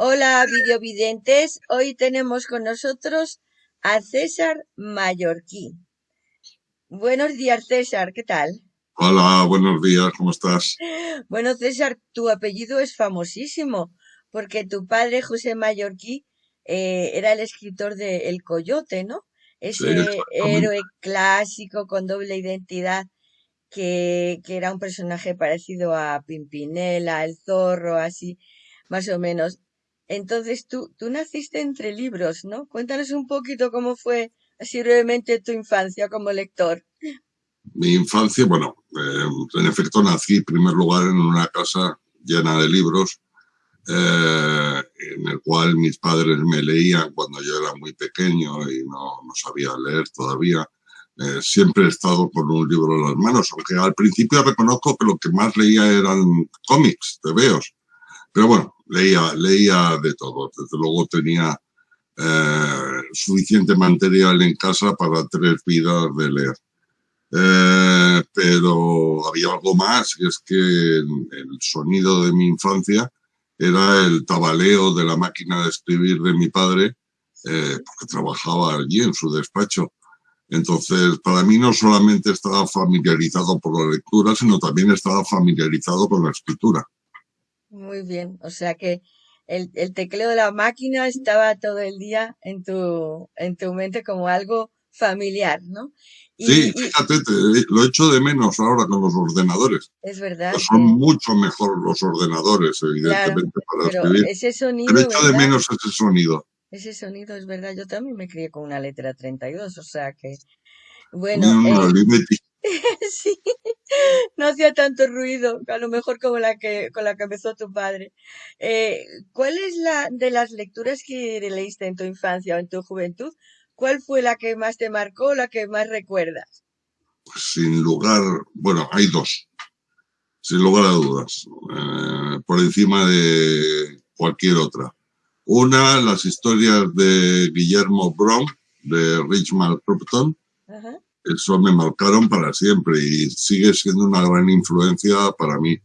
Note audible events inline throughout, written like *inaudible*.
Hola, videovidentes. Hoy tenemos con nosotros a César Mallorquí. Buenos días, César. ¿Qué tal? Hola, buenos días. ¿Cómo estás? *laughs* Bueno, César, tu apellido es famosísimo porque tu padre, José Mallorquí, eh, era el escritor de El Coyote, ¿no? Ese héroe clásico con doble identidad que, que era un personaje parecido a Pimpinela, el zorro, así, más o menos. Entonces tú, tú naciste entre libros, ¿no? Cuéntanos un poquito cómo fue, así brevemente, tu infancia como lector. Mi infancia, bueno, eh, en efecto nací en primer lugar en una casa llena de libros, eh, en el cual mis padres me leían cuando yo era muy pequeño y no, no sabía leer todavía. Eh, siempre he estado con un libro en las manos, aunque al principio reconozco que lo que más leía eran cómics, tebeos. Pero bueno, leía, leía de todo. Desde luego tenía eh, suficiente material en casa para tres vidas de leer. Eh, pero había algo más, y es que el sonido de mi infancia era el tabaleo de la máquina de escribir de mi padre, eh, porque trabajaba allí en su despacho. Entonces, para mí no solamente estaba familiarizado por la lectura, sino también estaba familiarizado con la escritura. Muy bien, o sea que el, el tecleo de la máquina estaba todo el día en tu, en tu mente como algo familiar, ¿no? Sí, Y, fíjate, te- lo echo de menos ahora con los ordenadores. es verdad Son que, mucho mejor los ordenadores, claro, evidentemente, para pero escribir, ese pero sonido, echo de menos ese sonido. Ese sonido es verdad. Yo también me crié con una letra 32, o sea que, bueno, un eh, Olivetti. *laughs* sí, no hacía tanto ruido, a lo mejor como la que, con la que empezó tu padre. Eh, ¿cuál es la de las lecturas que leíste en tu infancia o en tu juventud? ¿Cuál fue la que más te marcó, la que más recuerdas? sin lugar, bueno, hay dos, sin lugar a dudas, eh, por encima de cualquier otra. Una, las historias de Guillermo Brown, de Richmond Cropton, Ajá. Eso me marcaron para siempre y sigue siendo una gran influencia para mí.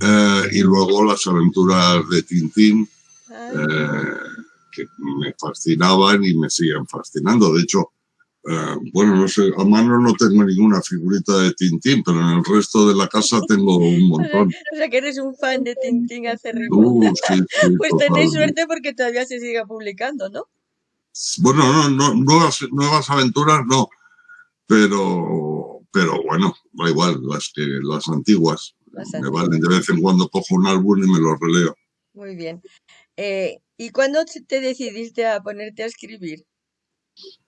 Eh, y luego las aventuras de Tintín, eh, que me fascinaban y me siguen fascinando. De hecho, eh, bueno, no sé, a mano no tengo ninguna figurita de Tintín, pero en el resto de la casa tengo un *laughs* montón. o sea que eres un fan de Tintín acérrimo. Uh, sí, sí, *laughs* Pues tenéis suerte porque todavía se sigue publicando, ¿no? Bueno, no, no, nuevas, nuevas aventuras no, pero, pero bueno, da igual, las que, las antiguas, Las me valen, de antiguas. vez en cuando cojo un álbum y me lo releo. Muy bien. Eh, ¿y cuándo te te decidiste a ponerte a escribir?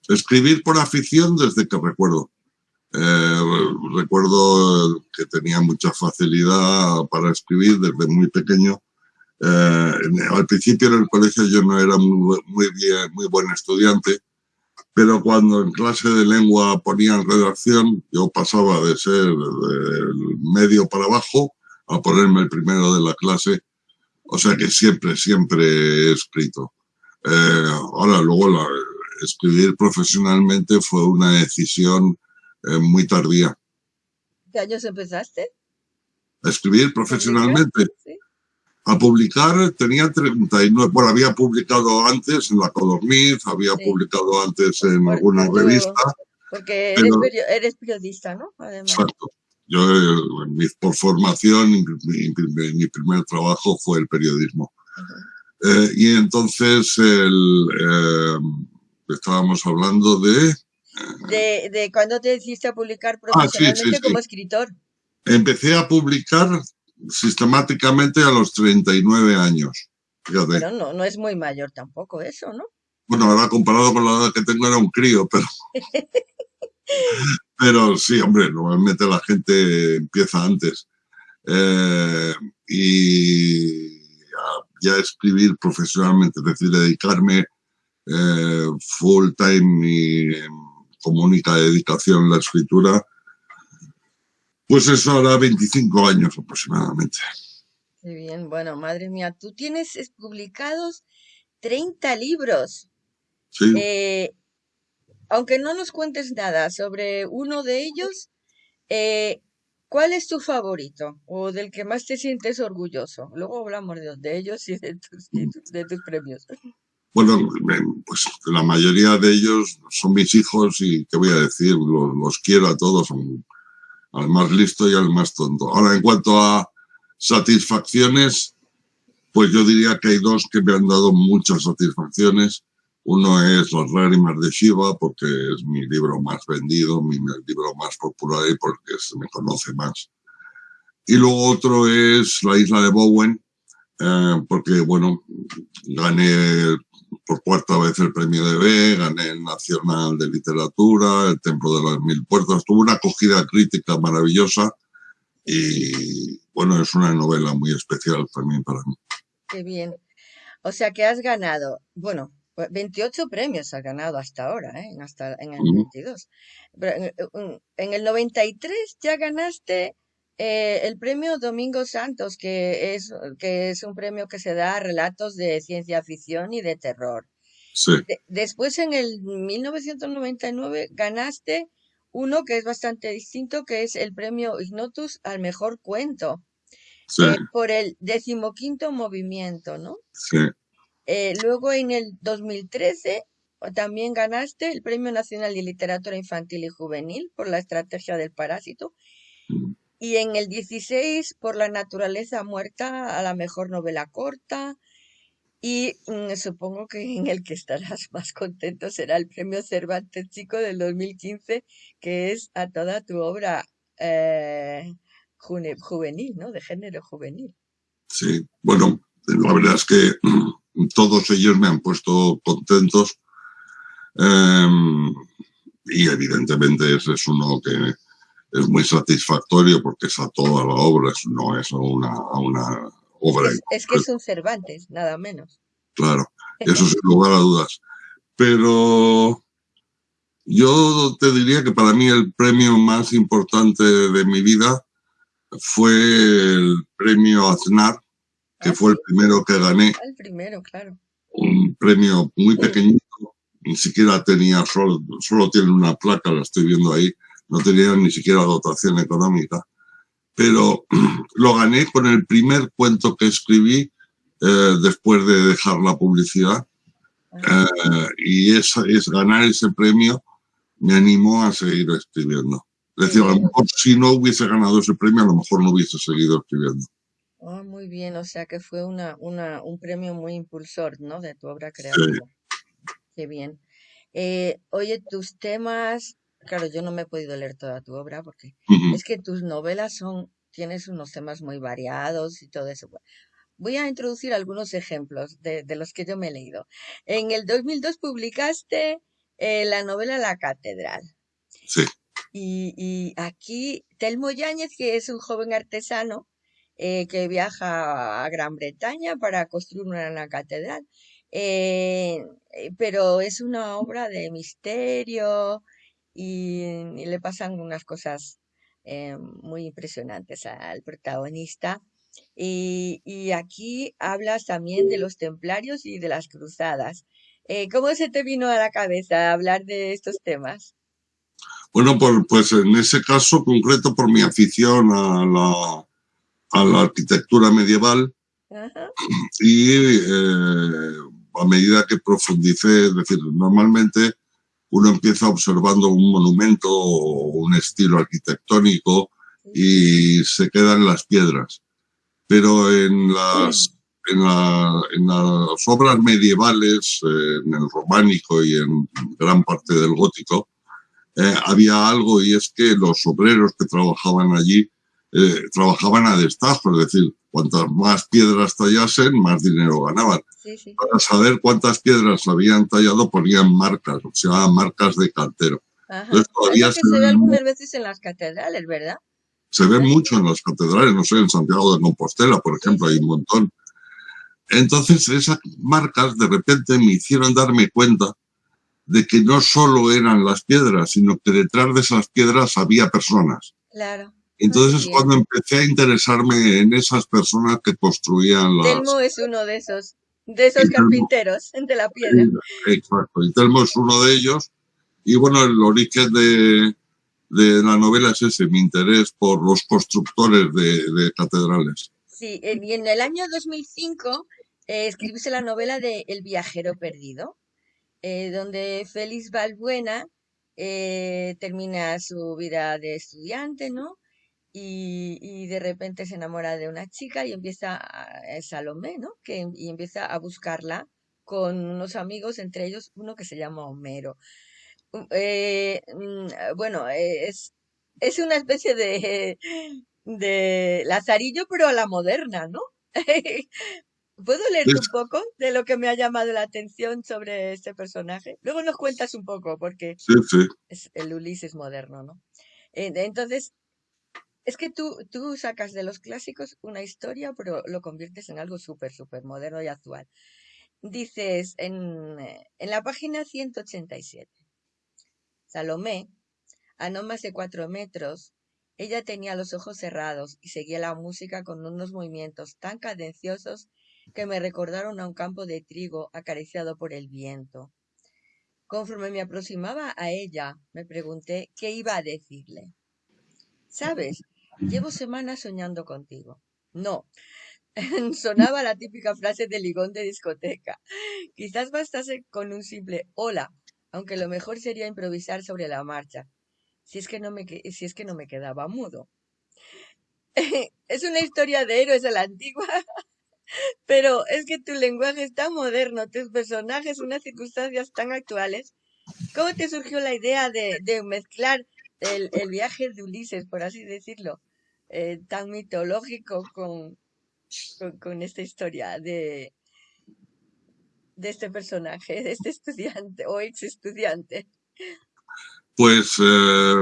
Escribir por afición desde que recuerdo. Eh, recuerdo que tenía mucha facilidad para escribir desde muy pequeño. Eh, al principio en el colegio yo no era muy, muy bien, muy buen estudiante, pero cuando en clase de lengua ponían redacción, yo pasaba de ser del medio para abajo a ponerme el primero de la clase. O sea que siempre, siempre he escrito. Eh, ahora, luego la, escribir profesionalmente fue una decisión eh, muy tardía. ¿Qué años empezaste Escribir a profesionalmente, Sí. A publicar tenía 39, bueno, había publicado antes en La Codorniz, había Sí. publicado antes en alguna revista, porque eres, pero eres periodista, ¿no? Además. exacto. Yo, eh, por formación, mi, mi- mi primer trabajo fue el periodismo. Eh, y entonces el, eh, estábamos hablando de... De, de cuándo te decidiste a publicar Ah, sí, profesionalmente sí. como escritor. Empecé a publicar sistemáticamente a los 39 años. Fíjate. Bueno, no, no es muy mayor tampoco eso, ¿no? Bueno, ahora comparado con la edad que tengo era un crío, pero, *laughs* pero sí, hombre, normalmente la gente empieza antes. Eh, y ya, ya escribir profesionalmente, es decir, dedicarme eh, full time y eh, como única dedicación a la escritura, pues eso hará 25 años aproximadamente. Qué bien, bueno, madre mía, tú tienes es- publicados 30 libros. Sí, Eh, aunque no nos cuentes nada sobre uno de ellos, eh, ¿Cuál es tu favorito o del que más te sientes orgulloso? Luego hablamos de, de ellos y de tus, de tus premios. Bueno, pues la mayoría de ellos son mis hijos y qué voy a decir, los, los quiero a todos, son al más listo y al más tonto. Ahora, en cuanto a satisfacciones, pues yo diría que hay dos que me han dado muchas satisfacciones. Uno es Las lágrimas de Shiva, porque es mi libro más vendido, mi libro más popular y porque se me conoce más. Y luego otro es La isla de Bowen, eh, porque, bueno, gané por cuarta vez el premio de B, gané el Nacional de Literatura, el Templo de las Mil Puertas. Tuvo una acogida crítica maravillosa y, bueno, es una novela muy especial también para mí. Qué bien. O sea que has ganado, bueno, pues 28 premios has ganado hasta ahora, ¿eh? En Hasta en el Ujú. 22. Pero en- en el 93 ya ganaste eh, el premio Domingo Santos, que es, que es un premio que se da a relatos de ciencia ficción y de terror. Sí, De- después en el 1999 ganaste uno que es bastante distinto, que es el premio Ignotus al mejor cuento, sí, eh, por el decimoquinto movimiento, ¿no? sí. Eh, luego en el 2013 o- también ganaste el Premio Nacional de Literatura Infantil y Juvenil por la estrategia del parásito. Mm. Y en el 16 por la naturaleza muerta a la mejor novela corta. Y mm, supongo que en el que estarás *laughs* más contento será el Premio Cervantes Chico del 2015, que es a toda tu obra eh, juvenil, ¿no? De género juvenil. Sí, bueno, la verdad es que todos ellos me han puesto contentos em, y evidentemente ese es uno que es muy satisfactorio porque es a toda la obra, no es a una, a una obra, Es, es que es un Cervantes, nada menos. claro, *laughs* eso sin lugar a dudas. Pero yo te diría que para mí el premio más importante de mi vida fue el premio Aznar, que Ah, fue el primero que gané. el primero, claro. un premio muy pequeñito, ni siquiera tenía, solo, solo tiene una placa, la estoy viendo ahí, no tenía ni siquiera dotación económica, pero *clears throat* lo gané con el primer cuento que escribí eh, después de dejar la publicidad eh, y es, es ganar ese premio me animó a seguir escribiendo. Es decir, a lo mejor si no hubiese ganado ese premio, a lo mejor no hubiese seguido escribiendo. Ah, muy bien, o sea que fue una, una, un premio muy impulsor, ¿no? De tu obra Sí. creativa. Qué bien. Eh, oye, tus temas, claro, yo no me he podido leer toda tu obra porque es que tus novelas son, tienes unos temas muy variados y todo eso. Voy a introducir algunos ejemplos de, de los que yo me he leído. En el 2002 publicaste eh, la novela La Catedral. Sí, Y, y aquí Telmo Yáñez, que es un joven artesano eh, que viaja a Gran Bretaña para construir una, una catedral, eh, pero es una obra de misterio y, y le pasan unas cosas eh, muy impresionantes al protagonista. Y, y aquí hablas también de los templarios y de las cruzadas. Eh, ¿cómo se te vino a la cabeza hablar de estos temas? Bueno, por- pues en ese caso concreto, por mi afición a la, a la arquitectura medieval Ajá. y eh, a medida que profundicé, es decir, normalmente uno empieza observando un monumento o un estilo arquitectónico y se quedan las piedras. Pero en las, en la- en las obras medievales, en el románico y en gran parte del gótico, eh, había algo y es que los obreros que trabajaban allí eh, trabajaban a destajo, es decir, cuantas más piedras tallasen, más dinero ganaban. Sí, sí. Para saber cuántas piedras habían tallado ponían marcas, o sea, marcas de cantero. Ajá. Entonces Es todavía que se ve algunas veces en las catedrales, ¿verdad? se ve Sí. mucho en las catedrales, no sé, en Santiago de Compostela, por ejemplo, hay un montón. Entonces esas marcas de repente me hicieron darme cuenta de que no solo eran las piedras, sino que detrás de esas piedras había personas. Claro. Entonces es cuando empecé a interesarme en esas personas que construían las... Telmo es uno de esos, de esos y Telmo, carpinteros de la piedra. exacto, y Telmo es uno de ellos. Y bueno, el origen de, de la novela es ese, mi interés por los constructores de, catedrales. Sí, y en el año 2005 eh, escribiste la novela de El viajero perdido, eh, donde Félix Balbuena eh, termina su vida de estudiante, ¿no? Y, de repente se enamora de una chica y empieza, a, Salomé, ¿no? Que, y empieza a buscarla con unos amigos, entre ellos uno que se llama Homero. Eh, mm, bueno, es, es una especie de, de Lazarillo, pero a la moderna, ¿no? *laughs* ¿Puedo leerte un poco de lo que me ha llamado la atención sobre este personaje? Luego nos cuentas un poco, porque es el Ulises moderno, ¿no? Entonces, es que tú, tú sacas de los clásicos una historia, pero lo conviertes en algo súper, súper moderno y actual. Dices en, en la página 187, Salomé, a no más de cuatro metros, ella tenía los ojos cerrados y seguía la música con unos movimientos tan cadenciosos que me recordaron a un campo de trigo acariciado por el viento. Conforme me aproximaba a ella, me pregunté qué iba a decirle. Sabes, llevo semanas soñando contigo. No, *laughs* sonaba la típica frase de ligón de discoteca. Quizás bastase con un simple hola, aunque lo mejor sería improvisar sobre la marcha, si es que no me, si es que no me quedaba mudo. *laughs* es una historia de héroes a la antigua. *laughs* Pero es que tu lenguaje es tan moderno, tus personajes, unas circunstancias tan actuales. ¿Cómo te surgió la idea de, mezclar el, viaje de Ulises, por así decirlo, eh, tan mitológico con, con, esta historia de, de este personaje, de este estudiante o ex estudiante? Pues, eh,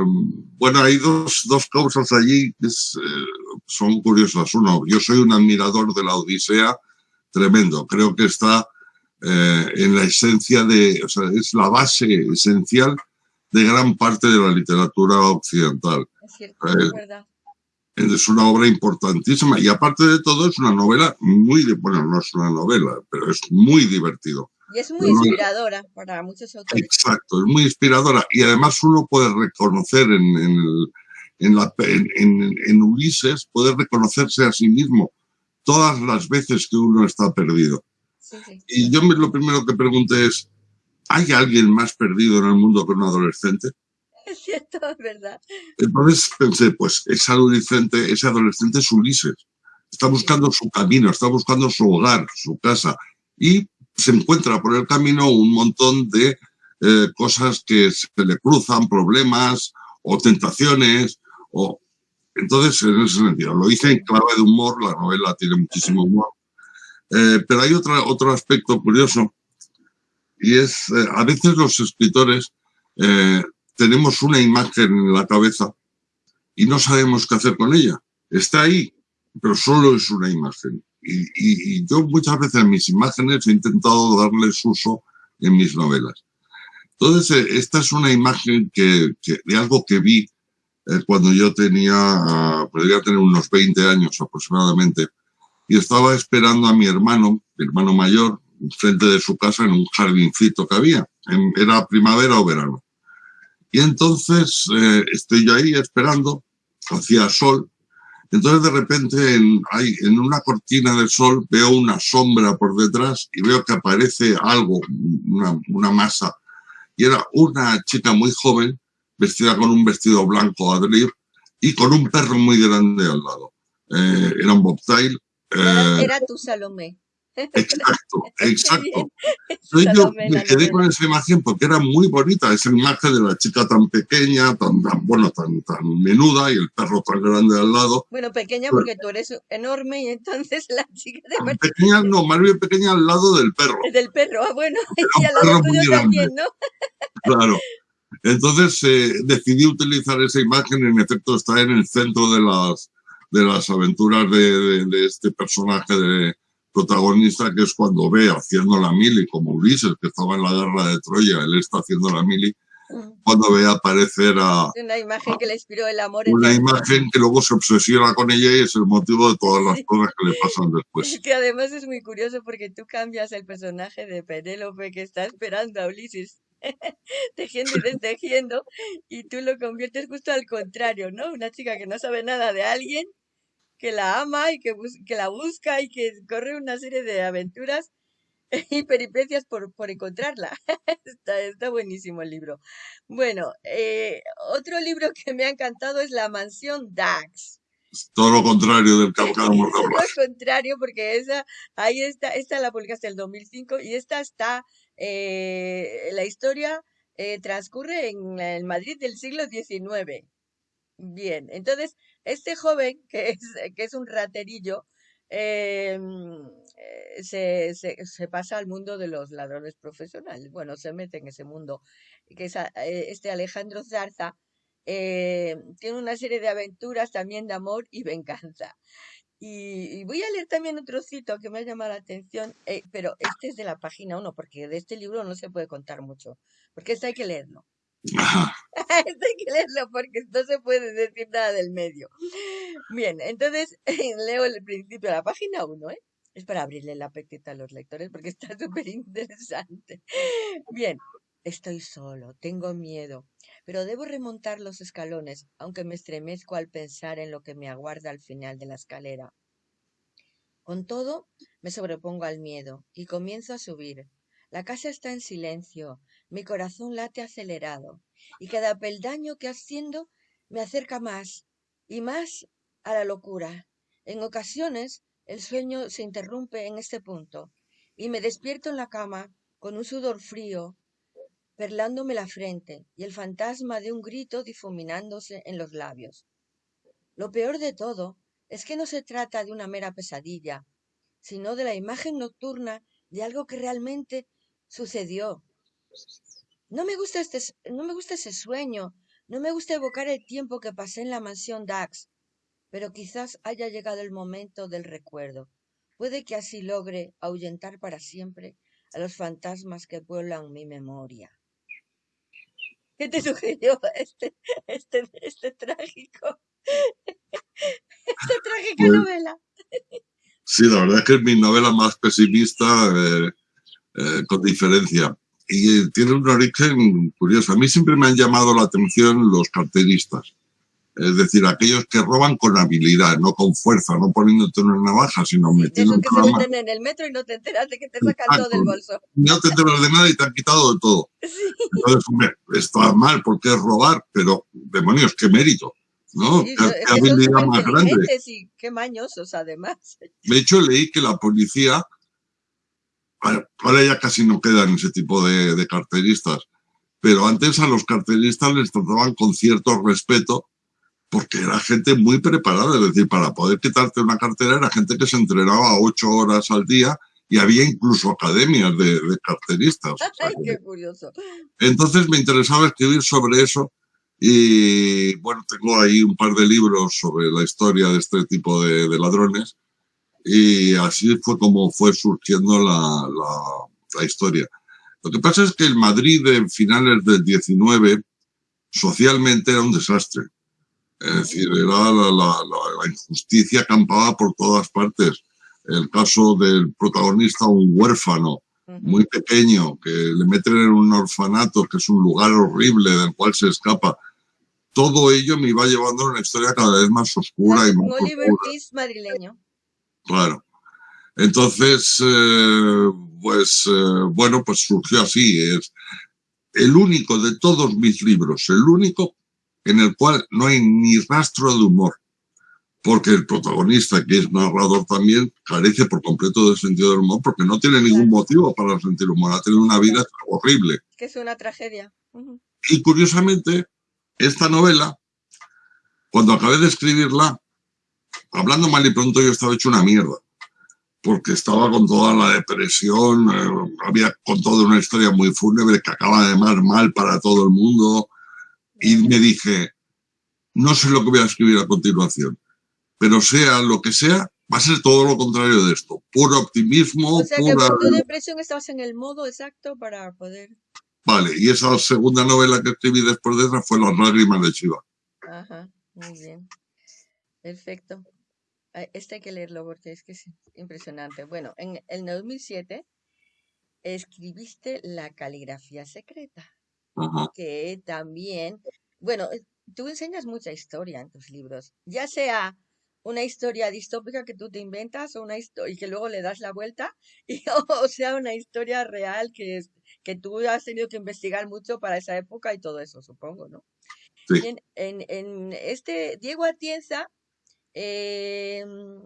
bueno, hay dos, dos causas allí que eh, son curiosas. Uno, yo soy un admirador de la Odisea tremendo. Creo que está en la esencia de, o sea, es la base esencial de gran parte de la literatura occidental. Es cierto, es verdad. Es una obra importantísima y aparte de todo es una novela muy, bueno, no es una novela, pero es muy divertido. Y es muy inspiradora para muchos autores. Exacto, es muy inspiradora. Y además uno puede reconocer en, en, en, la, en, Ulises, puede reconocerse a sí mismo todas las veces que uno está perdido. Y yo me, lo primero que pregunté es, ¿hay alguien más perdido en el mundo que un adolescente? *laughs* Es cierto, es verdad. Entonces pensé, pues ese adolescente, ese adolescente es Ulises. Está buscando su camino, está buscando su hogar, su casa. Y se encuentra por el camino un montón de eh, cosas que se le cruzan, problemas o tentaciones. O... Entonces, en ese sentido, lo hice en clave de humor, la novela tiene muchísimo humor. Eh, pero hay otra, otro aspecto curioso y es, eh, a veces los escritores tenemos una imagen en la cabeza y no sabemos qué hacer con ella. Está ahí, pero solo es una imagen. Y, yo muchas veces en mis imágenes he intentado darles uso en mis novelas. Entonces, eh, esta es una imagen que, de algo que vi eh, cuando yo tenía, ah, podría tener unos 20 años aproximadamente, y estaba esperando a mi hermano, mi hermano mayor, frente de su casa en un jardincito que había. era primavera o verano. Y entonces eh, estoy yo ahí esperando, hacía sol, entonces de repente en, hay, en una cortina de sol veo una sombra por detrás y veo que aparece algo, una, una masa. Y era una chica muy joven, vestida con un vestido blanco adrir y con un perro muy grande al lado. Eh, era un bobtail. Eh, era tu Salomé. Exacto, *laughs* exacto. Entonces yo me quedé con esa imagen porque era muy bonita, esa imagen de la chica tan pequeña, tan, bueno, tan, tan menuda y el perro tan grande al lado. Bueno, pequeña pues porque tú eres enorme y entonces la chica de Pequeña, no, más bien pequeña al lado del perro. *laughs* Del perro, ah, bueno, *laughs* y al lado tuyo también, ¿no? Claro. Entonces eh, decidí utilizar esa imagen, en efecto está en el centro de las, de las aventuras de, de este personaje de, protagonista, que es cuando ve haciendo la mili, como Ulises, que estaba en la guerra de Troya, él está haciendo la mili, mm. cuando ve aparecer a... Una imagen que le inspiró el amor. Una imagen que luego se obsesiona con ella y es el motivo de todas las cosas que le *laughs* pasan después. Que además es muy curioso porque tú cambias el personaje de Penélope que está esperando a Ulises *laughs* tejiendo y destejiendo, y tú lo conviertes justo al contrario, ¿no? Una chica que no sabe nada de alguien, que la ama y que, que la busca y que corre una serie de aventuras *laughs* y peripecias por, por encontrarla. *laughs* está, está buenísimo el libro. Bueno, eh, otro libro que me ha encantado es La Mansión Dax. Todo lo contrario del *laughs* Todo lo contrario, porque esa, ahí está, esta la publicaste el 2005 y esta está, eh, la historia eh, transcurre en el Madrid del siglo XIX. Bien, entonces, este joven, que es, que es un raterillo, eh, se, se, se, pasa al mundo de los ladrones profesionales. Bueno, se mete en ese mundo. Que es, este Alejandro Zarza eh, tiene una serie de aventuras también de amor y venganza. Y, voy a leer también otro cito que me ha llamado la atención, eh, pero este es de la página 1, porque de este libro no se puede contar mucho, porque este hay que leerlo. Este *laughs* hay que leerlo porque no se puede decir nada del medio. Bien, entonces *laughs* leo el principio de la página 1, ¿eh? Es para abrirle la apetito a los lectores porque está *laughs* súper interesante. Bien, estoy solo, tengo miedo, pero debo remontar los escalones, aunque me estremezco al pensar en lo que me aguarda al final de la escalera. Con todo, me sobrepongo al miedo y comienzo a subir. La casa está en silencio, mi corazón late acelerado, y cada peldaño que asciendo me acerca más y más a la locura. En ocasiones el sueño se interrumpe en este punto, y me despierto en la cama con un sudor frío perlándome la frente y el fantasma de un grito difuminándose en los labios. Lo peor de todo es que no se trata de una mera pesadilla, sino de la imagen nocturna de algo que realmente sucedió. No me gusta este, no me gusta ese sueño, no me gusta evocar el tiempo que pasé en la mansión Dax, pero quizás haya llegado el momento del recuerdo. Puede que así logre ahuyentar para siempre a los fantasmas que pueblan mi memoria. ¿Qué te sugirió este, este, este trágico, esta trágica pues novela? Sí, la verdad es que es mi novela más pesimista, eh, eh, con diferencia. Y tiene un origen curioso. A mí siempre me han llamado la atención los carteristas. Es decir, aquellos que roban con habilidad, no con fuerza, no poniéndote una navaja, sino metiendo que se meten en el metro y no te enteras de que te sacan todo del bolso. No te enteras de nada y te han quitado de todo. *laughs* Entonces, hombre, está mal porque es robar, pero demonios, qué mérito. ¿no? qué, habilidad más grande. Y qué mañosos, además. De hecho, leí que la policía, ahora ya casi no quedan ese tipo de, de carteristas, pero antes a los carteristas les trataban con cierto respeto porque era gente muy preparada, es decir, para poder quitarte una cartera era gente que se entrenaba ocho horas al día y había incluso academias de, carteristas. *laughs* Ay, qué curioso. Entonces me interesaba escribir sobre eso y bueno, tengo ahí un par de libros sobre la historia de este tipo de, ladrones y así fue como fue surgiendo la, la, la historia. Lo que pasa es que el Madrid de finales del 19 socialmente era un desastre es decir, era la, la, la, injusticia acampaba por todas partes. El caso del protagonista, un huérfano muy pequeño, que le meten en un orfanato, que es un lugar horrible del cual se escapa. Todo ello me iba llevando a una historia cada vez más oscura y más Oliver Twist madrileño. Claro. Entonces, eh, pues, eh, bueno, pues surgió así. Es el único de todos mis libros, el único en el cual no hay ni rastro de humor, porque el protagonista, que es narrador también, carece por completo del sentido del humor, porque no tiene ningún motivo para sentir humor, ha tenido una vida horrible. Que es una tragedia. Y curiosamente, esta novela, cuando acabé de escribirla, hablando mal y pronto, yo estaba hecho una mierda porque estaba con toda la depresión, eh, había contado una historia muy fúnebre que acaba de mar mal para todo el mundo, y me dije, no sé lo que voy a escribir a continuación, pero sea lo que sea, va a ser todo lo contrario de esto. Puro optimismo. O sea que por tu depresión estabas en el modo exacto para poder... Vale, y esa segunda novela que escribí después de esa fue Las lágrimas de Chiva. Ajá, muy bien. Perfecto. Este hay que leerlo porque es que es impresionante. Bueno, en el 2007 escribiste La caligrafía secreta. que también, bueno, eh, tú enseñas mucha historia en tus libros, ya sea una historia distópica que tú te inventas o una historia y que luego le das la vuelta, *laughs* y, o sea, una historia real que, es, que tú has tenido que investigar mucho para esa época y todo eso, supongo, ¿no? En, en, este Diego Atienza em,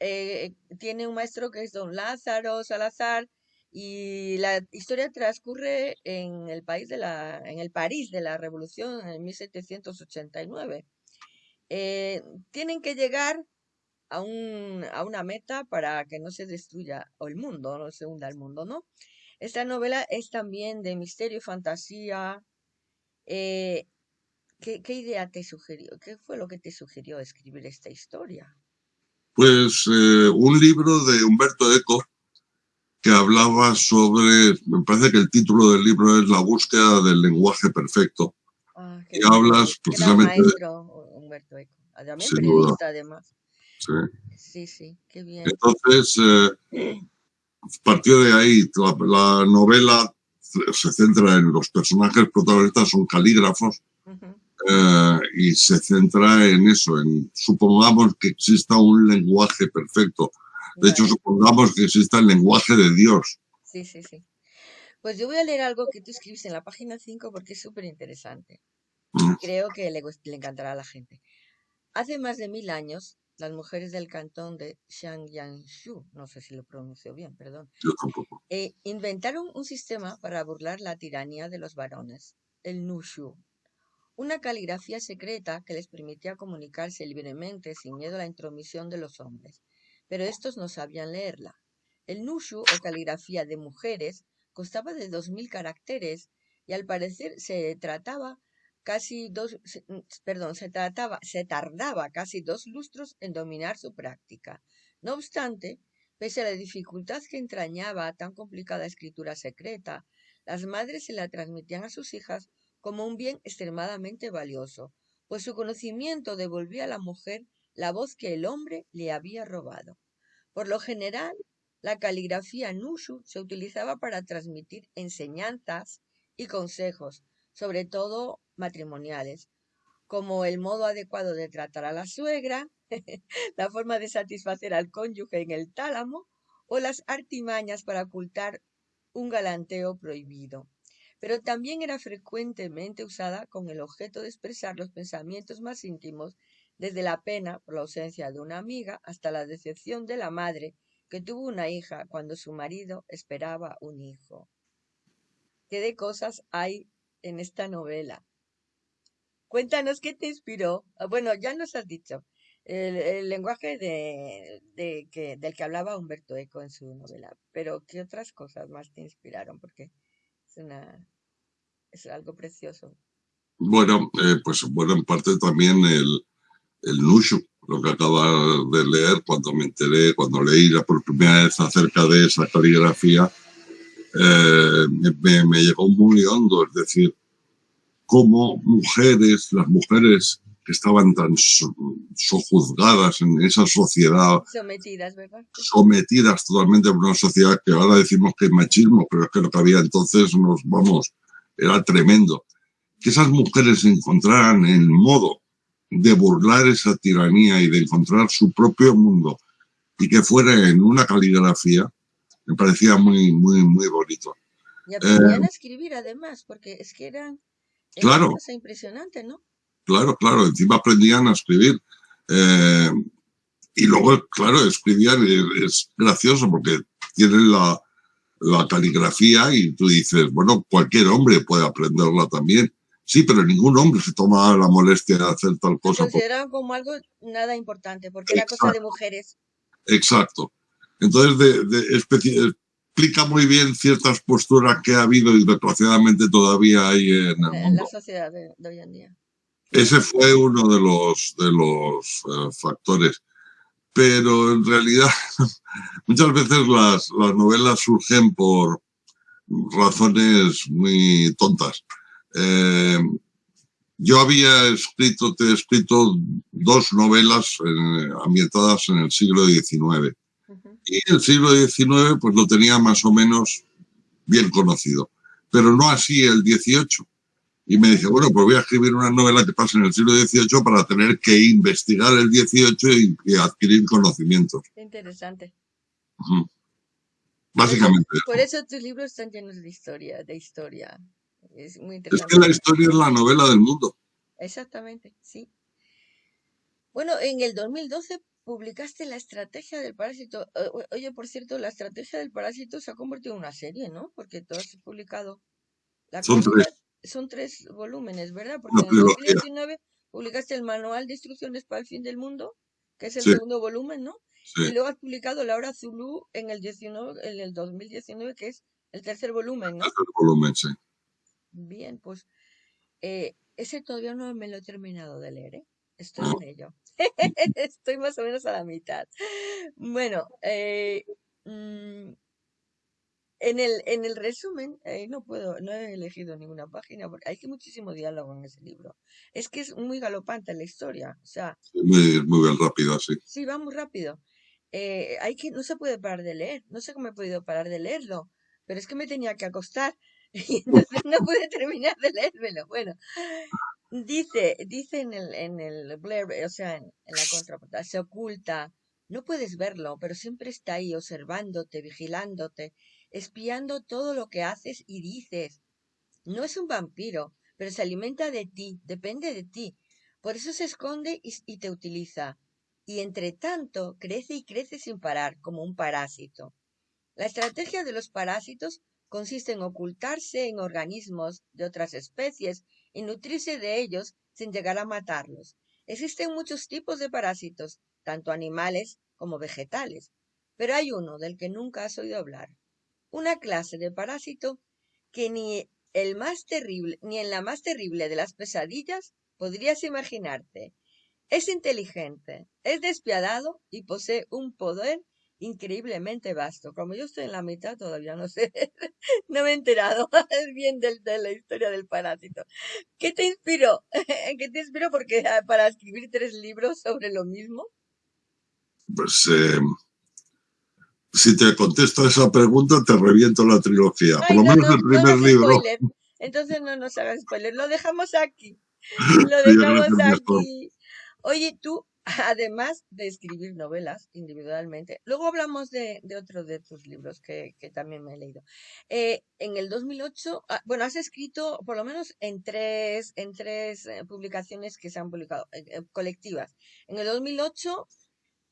eh, tiene un maestro que es don Lázaro Salazar y la historia transcurre en el país de la, en el París de la Revolución en 1789. Eh, tienen que llegar a, un, a una meta para que no se destruya el mundo, no se hunda el mundo, ¿no? Esta novela es también de misterio y fantasía. Eh, ¿qué, ¿qué, idea te sugirió? ¿Qué fue lo que te sugirió escribir esta historia? Pues eh, un libro de Humberto Eco que hablaba sobre, me parece que el título del libro es La búsqueda del lenguaje perfecto. Ah, y hablas precisamente... Humberto Eco. periodista además. Sí. Sí, sí, qué bien. Entonces, eh, partió de ahí. La, novela se centra en los personajes protagonistas, son calígrafos, eh, y se centra en eso, en supongamos que exista un lenguaje perfecto. De hecho, supongamos que exista el lenguaje de Dios. Sí, sí, sí. Pues yo voy a leer algo que tú escribes en la página 5 porque es súper interesante. Mm. Creo que le, le, encantará a la gente. Hace más de mil años, las mujeres del cantón de Shangyangshu, no sé si lo pronuncio bien, perdón, eh, inventaron un sistema para burlar la tiranía de los varones, el Nushu, una caligrafía secreta que les permitía comunicarse libremente sin miedo a la intromisión de los hombres, pero estos no sabían leerla. El Nushu, o caligrafía de mujeres, costaba de dos mil caracteres y al parecer se trataba casi dos, mm, perdón, se trataba, se tardaba casi dos lustros en dominar su práctica. No obstante, pese a la dificultad que entrañaba tan complicada escritura secreta, las madres se la transmitían a sus hijas como un bien extremadamente valioso, pues su conocimiento devolvía a la mujer la voz que el hombre le había robado. Por lo general, la caligrafía Nushu se utilizaba para transmitir enseñanzas y consejos, sobre todo matrimoniales, como el modo adecuado de tratar a la suegra, *laughs* la forma de satisfacer al cónyuge en el tálamo o las artimañas para ocultar un galanteo prohibido. Pero también era frecuentemente usada con el objeto de expresar los pensamientos más íntimos, desde la pena por la ausencia de una amiga hasta la decepción de la madre que tuvo una hija cuando su marido esperaba un hijo. ¿Qué de cosas hay en esta novela? Cuéntanos qué te inspiró. Ah, bueno, ya nos has dicho el, lenguaje del que hablaba Humberto Eco en su novela, pero ¿qué otras cosas más te inspiraron? Porque es, algo precioso. Bueno, eh, pues bueno, en parte también el, el Nushu, lo que acaba de leer cuando me enteré, cuando leí la por primera vez acerca de esa caligrafía, eh, me, me, llegó muy hondo, es decir, como mujeres, las mujeres que estaban tan sojuzgadas en esa sociedad. Sometidas, ¿verdad? Sometidas totalmente a una sociedad que ahora decimos que es machismo, pero es que lo que había entonces nos, vamos, era tremendo. Que esas mujeres encontraran el modo de burlar esa tiranía y de encontrar su propio mundo y que fuera en una caligrafía, me parecía muy, muy, muy bonito. Y aprendían a escribir además, porque es que eran claro. Una cosa impresionante, ¿no? Claro, claro, encima aprendían a escribir. Eh, y luego, claro, escribían, es gracioso porque tienen la, la caligrafía y tú dices, bueno, cualquier hombre puede aprenderla también. Sí, pero ningún hombre se toma la molestia de hacer tal cosa. Se consideraban como algo nada importante, porque era cosa de mujeres. Exacto. Entonces, de, de explica muy bien ciertas posturas que ha habido y desgraciadamente todavía hay en el mundo. En la sociedad de, hoy en día. Ese fue uno de los, de los eh, factores. Pero en realidad, *laughs* muchas veces las, las novelas surgen por razones muy tontas. Eh, yo había escrito, te he escrito dos novelas eh, ambientadas en el siglo XIX y el siglo XIX pues lo tenía más o menos bien conocido. pero no así el 18. Y me dice, bueno, pues voy a escribir una novela que pasa en el siglo XVIII para tener que investigar el XVIII y, adquirir conocimientos. Interesante. Básicamente. Por eso, tus libros están llenos de historia, de historia. Es muy interesante. Es que la historia es la novela del mundo. Exactamente, sí. Bueno, en el 2012 publicaste La estrategia del parásito. Oye, por cierto, La estrategia del parásito se ha convertido en una serie, ¿no? Porque tú has publicado. La son, tres. Son tres volúmenes, ¿verdad? Porque en el 2019 publicaste el Manual de Instrucciones para el Fin del Mundo, que es el segundo volumen, ¿no? Y luego has publicado La Hora Zulu en el, 19, en el 2019, que es el tercer volumen, ¿no? El tercer volumen, sí. Bien, pues eh, ese todavía no me lo he terminado de leer, ¿eh? Estoy en ello. *laughs* Estoy más o menos a la mitad. Bueno, eh, mm, en, el, en el resumen, eh, no puedo, no he elegido ninguna página porque hay muchísimo diálogo en ese libro. Es que es muy galopante la historia. O sea, muy, muy rápido, sí. Sí, va muy rápido. Eh, hay que, no se puede parar de leer. No sé cómo he podido parar de leerlo, pero es que me tenía que acostar *laughs* y entonces no pude terminar de leérmelo. Bueno, Dice, dice en el, en el o sea, en, la contraportada, se oculta, no puedes verlo, pero siempre está ahí observándote, vigilándote, espiando todo lo que haces y dices. No es un vampiro, pero se alimenta de ti, depende de ti. Por eso se esconde y, te utiliza. Y entre tanto, crece y crece sin parar, como un parásito. La estrategia de los parásitos consiste en ocultarse en organismos de otras especies y nutrirse de ellos sin llegar a matarlos. Existen muchos tipos de parásitos, tanto animales como vegetales, pero hay uno del que nunca has oído hablar. Una clase de parásito que ni el más terrible, ni en la más terrible de las pesadillas podrías imaginarte. Es inteligente, es despiadado y posee un poder increíblemente vasto. Como yo estoy en la mitad, todavía no sé, *laughs* no me he enterado *laughs* bien de, la historia del parásito. ¿Qué te inspiró? *laughs* ¿Qué te inspiró porque, ah, para escribir tres libros sobre lo mismo? Pues eh, si te contesto esa pregunta, te reviento la trilogía. Por lo menos el primer libro. Entonces no nos hagas spoiler. Lo dejamos aquí. *laughs* Lo dejamos aquí. Oye, tú, *laughs* además de escribir novelas individualmente, luego hablamos de, de otro de tus libros que, que también me he leído. Eh, en el 2008, ah, bueno, has escrito por lo menos en tres, en tres eh, publicaciones que se han publicado, eh, colectivas. En el 2008,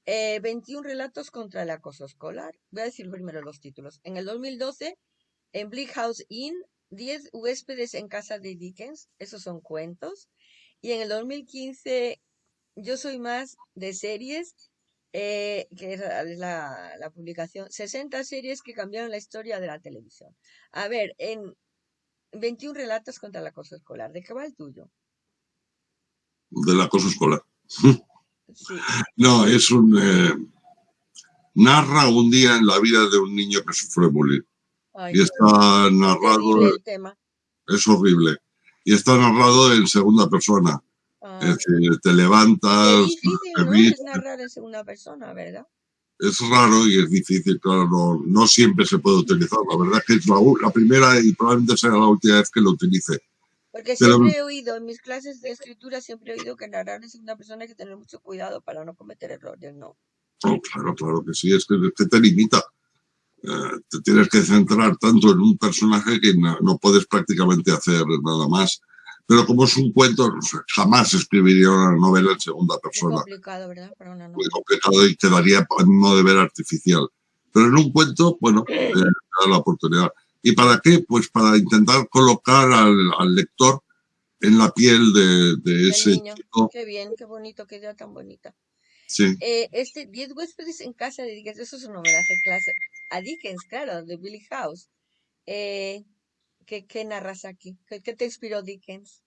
21 relatos contra el acoso escolar. Voy a decir primero los títulos. En el 2012, en Bleak House Inn, 10 huéspedes en casa de Dickens, esos son cuentos. Y en el 2015, yo soy más de series, eh, que es la, la, publicación, 60 series que cambiaron la historia de la televisión. A ver, en 21 relatos contra el acoso escolar, ¿de qué va el tuyo? Del acoso escolar. *laughs* No, es un... Eh, narra un día en la vida de un niño que sufre bullying. y está narrado... Es, es horrible. Y está narrado en segunda persona es decir, te levantas. Es difícil, ¿no? narrar en segunda persona, ¿verdad? Es raro y es difícil, claro, no, no siempre se puede utilizar. La verdad es que es la, la, primera y probablemente sea la última vez que lo utilice. Porque siempre he oído, en mis clases de escritura siempre he oído que narrar en segunda persona hay que tener mucho cuidado para no cometer errores, ¿no? Oh, claro, claro que sí, es que, te limita. Eh, te tienes que centrar tanto en un personaje que no, no puedes prácticamente hacer nada más. Pero como es un cuento, jamás escribiría una novela en segunda persona. Muy complicado, ¿verdad? Para una novela. Muy complicado y quedaría en modo de ver artificial. Pero en un cuento, bueno, eh, da la oportunidad. ¿Y para qué? Pues para intentar colocar al, al lector en la piel de, de ese niño. chico. Qué bien, qué bonito, qué idea tan bonita. Sí. Eh, este, Diez huéspedes en casa de Dickens, eso es un homenaje clase a Dickens, claro, de Billy House. Eh, ¿Qué, narras aquí? ¿Qué, te inspiró Dickens?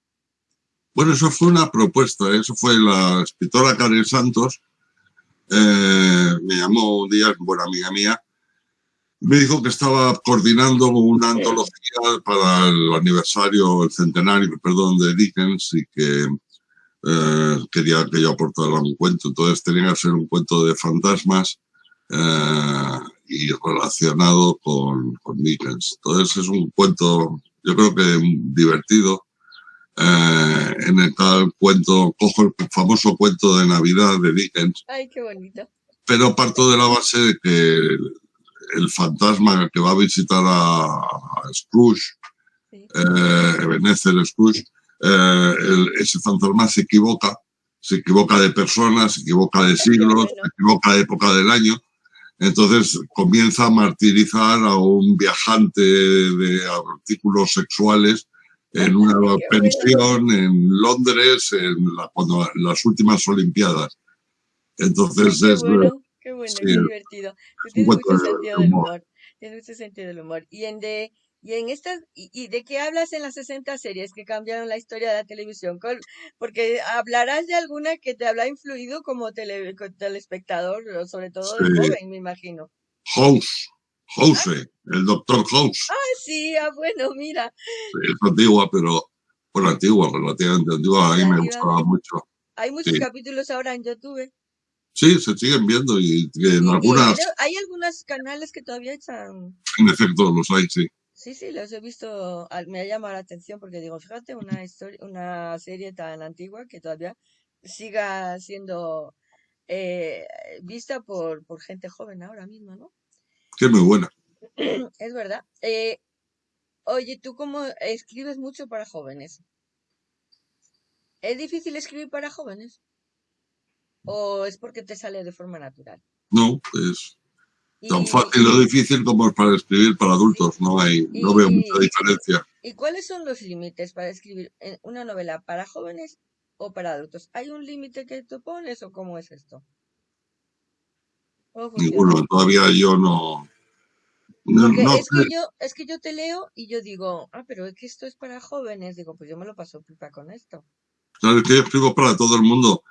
Bueno, eso fue una propuesta, eso fue la escritora Karen Santos, eh, me llamó un día, buena amiga mía, me dijo que estaba coordinando una antología para el aniversario, el centenario, perdón, de Dickens y que eh, quería que yo aportara un cuento. Entonces tenía que ser un cuento de fantasmas eh, y relacionado con, con Dickens. Entonces es un cuento yo creo que divertido, eh, en el tal cuento, cojo el famoso cuento de Navidad de Dickens. Ay, qué bonito. Pero parto de la base de que el, fantasma que va a visitar a, Scrooge, sí. eh, Scrooge, eh, ese fantasma se equivoca, se equivoca de personas, se equivoca de siglos, se equivoca de época del año. Entonces comienza a martirizar a un viajante de artículos sexuales en una pensión en Londres en cuando, las últimas Olimpiadas. Entonces es... Bueno, qué bueno, qué divertido. Tiene mucho sentido del humor. Tiene mucho sentido del humor. Y en de... Y en estas, y, de qué hablas en las 60 series que cambiaron la historia de la televisión? Porque hablarás de alguna que te habrá influido como tele, telespectador, sobre todo de joven, me imagino. House, House, el doctor House. Ah, sí, ah, bueno, mira. es antigua, pero, bueno, antigua, relativamente antigua, a mí me gustaba mucho. Hay muchos capítulos ahora en YouTube. Sí, se siguen viendo y, en algunas... hay algunos canales que todavía echan... En efecto, los hay, sí. Sí, sí, los he visto, me ha llamado la atención porque digo, fíjate, una historia, una serie tan antigua que todavía siga siendo eh, vista por, por gente joven ahora mismo, ¿no? Que muy buena. *clears throat* Es verdad. Eh, oye, ¿tú cómo escribes mucho para jóvenes? ¿Es difícil escribir para jóvenes? ¿O es porque te sale de forma natural? No, es tan fácil o difícil como es para escribir para adultos. No hay, no veo mucha diferencia. ¿Y cuáles son los límites para escribir una novela para jóvenes o para adultos? ¿Hay un límite que tú pones o cómo es esto? Ninguno, todavía yo no. Porque es, que yo, es que yo te leo y yo digo, ah, pero es que esto es para jóvenes. Digo, pues yo me lo paso pipa con esto. Claro, es que yo escribo para todo el mundo.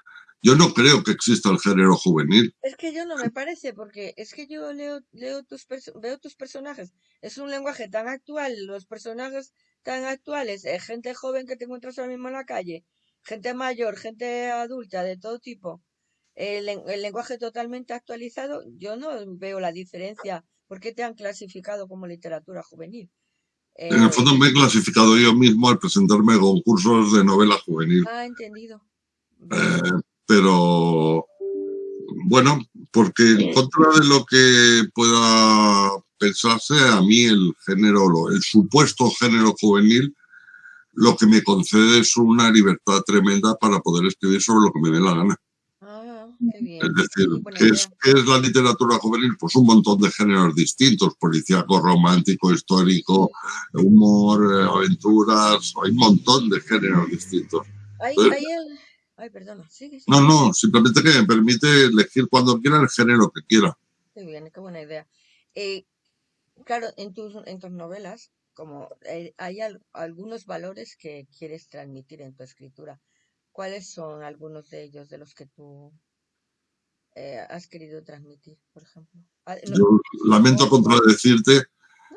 Yo no creo que exista el género juvenil. Es que yo no me parece, porque es que yo leo, leo tus veo tus personajes. Es un lenguaje tan actual, los personajes tan actuales, eh, gente joven que te encuentras ahora mismo en la calle, gente mayor, gente adulta, de todo tipo el, lenguaje totalmente actualizado, yo no veo la diferencia. ¿Por qué te han clasificado como literatura juvenil? en el fondo me he clasificado yo mismo al presentarme a concursos de novela juvenil. Ah, entendido. Eh, pero bueno, porque en contra de lo que pueda pensarse, a mí el género, el supuesto género juvenil, lo que me concede es una libertad tremenda para poder escribir sobre lo que me dé la gana. Es decir, ¿qué es, es, la literatura juvenil? Pues un montón de géneros distintos, policíaco, romántico, histórico, humor, eh, aventuras, hay un montón de géneros distintos. Hay, el... Ay, perdona, No, no, simplemente que me permite elegir cuando quiera el género que quiera. Qué bien, qué buena idea. Eh, claro, en tus, en tus novelas, como eh, hay algunos valores que quieres transmitir en tu escritura. ¿Cuáles son algunos de ellos de los que tú eh, has querido transmitir, por ejemplo? Ah, Yo lamento contradecirte,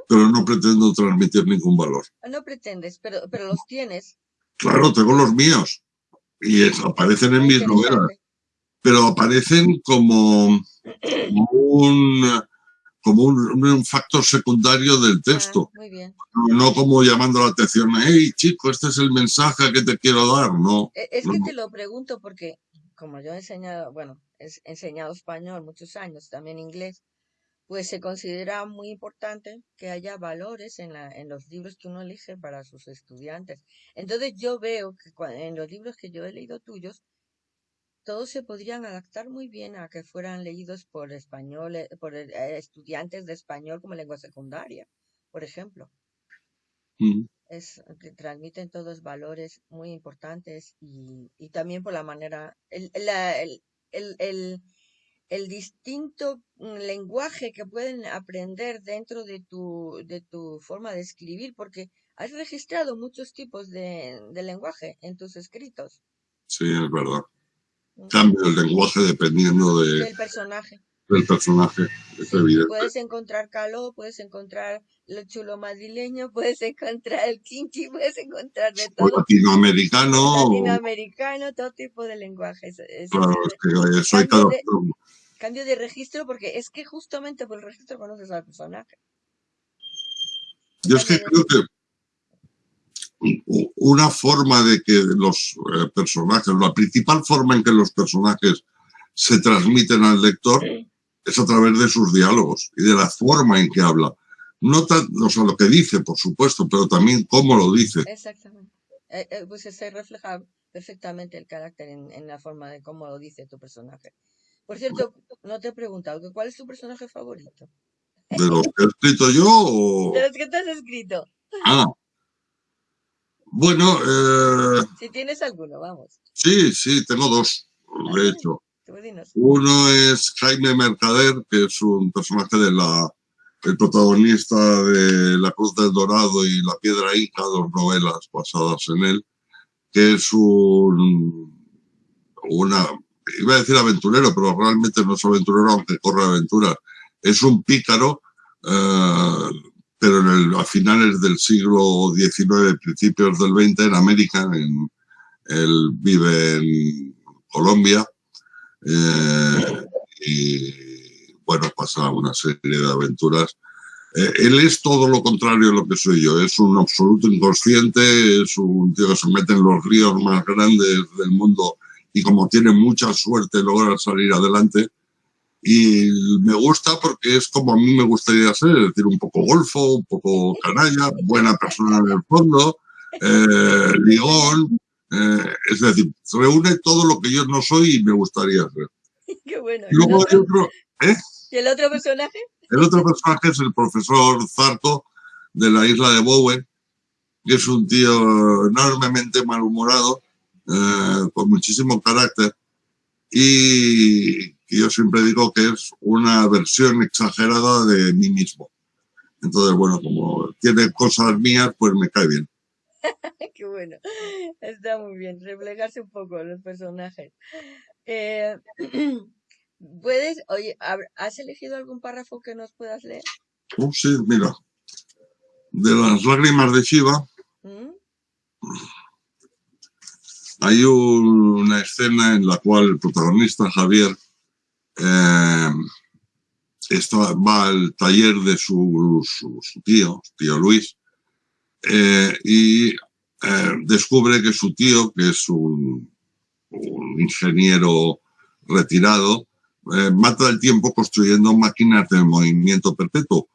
pero no pretendo transmitir ningún valor. Ah, no pretendes, pero, pero los tienes. Claro, tengo los míos y aparecen en mis novelas, pero aparecen como, un como un, factor secundario del ah, texto. No como llamando la atención, hey chico, este es el mensaje que te quiero dar, no. E, es que te lo pregunto porque como yo he enseñado, bueno, he enseñado español muchos años, también inglés, pues se considera muy importante que haya valores en, la, en los libros que uno elige para sus estudiantes. Entonces yo veo que en los libros que yo he leído tuyos, todos se podrían adaptar muy bien a que fueran leídos por español, por eh, estudiantes de español como lengua secundaria, por ejemplo. Mm es, que transmiten todos valores muy importantes y, y también por la manera, el, el, el, el, distinto lenguaje que pueden aprender dentro de tu, de tu forma de escribir, porque has registrado muchos tipos de, de lenguaje en tus escritos. Sí, es verdad. Cambia el lenguaje dependiendo de, del personaje del personaje, es evidente. Puedes encontrar caló, puedes encontrar lo chulo madrileño, *laughs* puedes encontrar el kinky, puedes encontrar de todo. latinoamericano. Latinoamericano, todo tipo de lenguajes. claro, es que soy cada... De, cambio de registro, porque es que justamente por el registro conoces al personaje. Yo es que creo que una forma de que los eh, personajes, la principal forma en que los personajes se transmiten al lector es a través de sus diálogos y de la forma en que habla. No tan, o sea, lo que dice, por supuesto, pero también cómo lo dice. Exactamente. Eh, eh, pues se refleja perfectamente el carácter en, la forma de cómo lo dice tu personaje. Por cierto, no te he preguntado, ¿cuál es tu personaje favorito? ¿De los que he escrito yo o...? De los que te has escrito. Ah. Bueno, eh... Si tienes alguno, vamos. Sí, sí, tengo dos, de hecho. Uno es Jaime Mercader, que es un personaje de la el protagonista de La Cruz del Dorado y La Piedra Inca, dos novelas basadas en él, que es un, una, iba a decir aventurero, pero realmente no es aventurero, aunque corre aventuras. Es un pícaro, eh, pero en el, a finales del siglo XIX, principios del XX, en América, en, él vive en Colombia, eh, y bueno, pasa una serie de aventuras. Eh, él es todo lo contrario de lo que soy yo, es un absoluto inconsciente, es un tío que se mete en los ríos más grandes del mundo y como tiene mucha suerte logra salir adelante. Y me gusta porque es como a mí me gustaría ser, es decir, un poco golfo, un poco canalla, buena persona en el fondo, eh, ligón, eh, es decir, reúne todo lo que yo no soy y me gustaría ser. *laughs* Qué bueno. ¿Y luego hay otro, ¿eh? ¿Y el otro personaje? El otro personaje es el profesor Zarco de la isla de Bowen, que es un tío enormemente malhumorado, eh, con muchísimo carácter, y yo siempre digo que es una versión exagerada de mí mismo. Entonces, bueno, como tiene cosas mías, pues me cae bien. *laughs* Qué bueno. Está muy bien. Reflejarse un poco los personajes. Eh, *clears throat* ¿Puedes, oye, ¿has elegido algún párrafo que nos puedas leer? Oh, sí, mira. De las lágrimas de Shiva. ¿Mm? Hay una escena en la cual el protagonista, Javier, eh, va al taller de su, su tío, tío Luis, eh, y eh, descubre que su tío, que es un, ingeniero retirado, eh, mata el tiempo construyendo máquinas de movimiento perpetuo.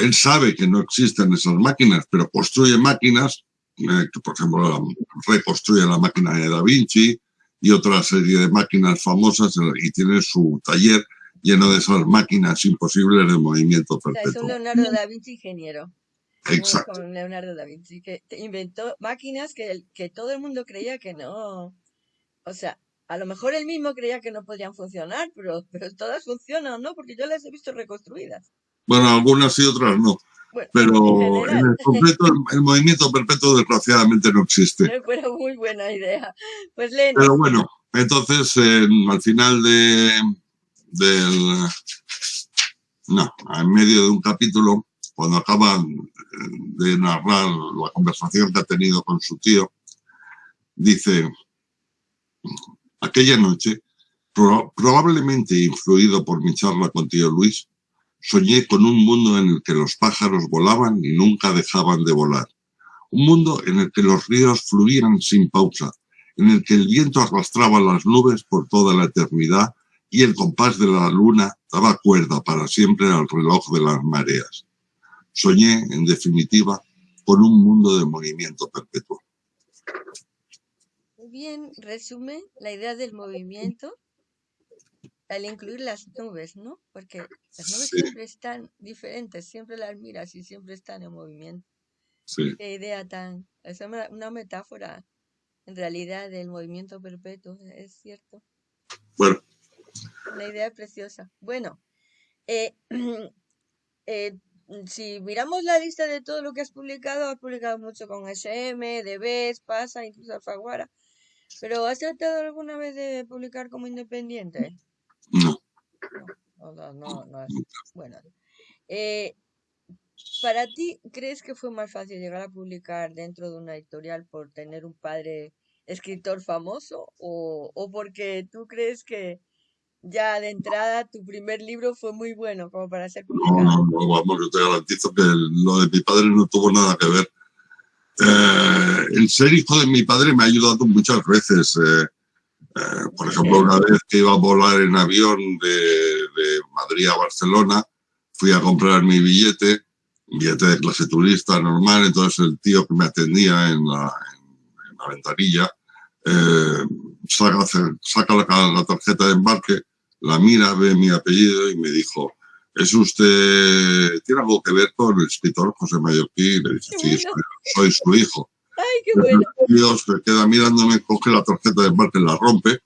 él sabe que no existen esas máquinas, pero construye máquinas, que por ejemplo reconstruye la máquina de Da Vinci y otra serie de máquinas famosas y tiene su taller lleno de esas máquinas imposibles de movimiento perpetuo. es un Leonardo da Vinci ingeniero. Exacto. Con Leonardo da Vinci, que inventó máquinas que, que todo el mundo creía que no. O sea, a lo mejor él mismo creía que no podían funcionar, pero, pero todas funcionan, ¿no? Porque yo las he visto reconstruidas. Bueno, algunas y otras no. pero en, el completo el, movimiento perpetuo desgraciadamente no existe. *laughs* Pero muy buena idea. Pues Pero bueno, entonces al final de del no, en medio de un capítulo cuando acaban de narrar la conversación que ha tenido con su tío, dice, aquella noche, probablemente influido por mi charla con tío Luis, soñé con un mundo en el que los pájaros volaban y nunca dejaban de volar. Un mundo en el que los ríos fluían sin pausa, en el que el viento arrastraba las nubes por toda la eternidad y el compás de la luna daba cuerda para siempre al reloj de las mareas. Soñé, en definitiva, con un mundo de movimiento perpetuo. Muy bien, resume la idea del movimiento al incluir las nubes, ¿no? Porque las nubes siempre están diferentes, siempre las miras y siempre están en movimiento. Sí. Qué idea tan... Es una metáfora, en realidad, del movimiento perpetuo, es cierto. Bueno. La idea es preciosa. Bueno, eh, *clears throat* eh, si miramos la lista de todo lo que has publicado, has publicado mucho con SM, DBs, Pasa, incluso Alfaguara. ¿Pero has tratado alguna vez de publicar como independiente? No. No, no, no, Bueno. Eh, ¿Para ti crees que fue más fácil llegar a publicar dentro de una editorial por tener un padre escritor famoso o, o porque tú crees que ya de entrada tu primer libro fue muy bueno como para ser publicado. No, no, vamos, yo te garantizo que lo de mi padre no tuvo nada que ver. Eh, el ser hijo de mi padre me ha ayudado muchas veces. Eh, eh, por ejemplo, una vez que iba a volar en avión de, Madrid a Barcelona, fui a comprar mi billete, billete de clase turista normal, entonces el tío que me atendía en la, ventanilla saca, saca la, tarjeta de embarque, la mira, ve mi apellido y me dijo, ¿es usted, tiene algo que ver con el escritor José Mallorquí? Y le dije, sí, soy, su hijo. Ay, qué bueno. Dios se queda mirándome, coge la tarjeta de embarque, la rompe,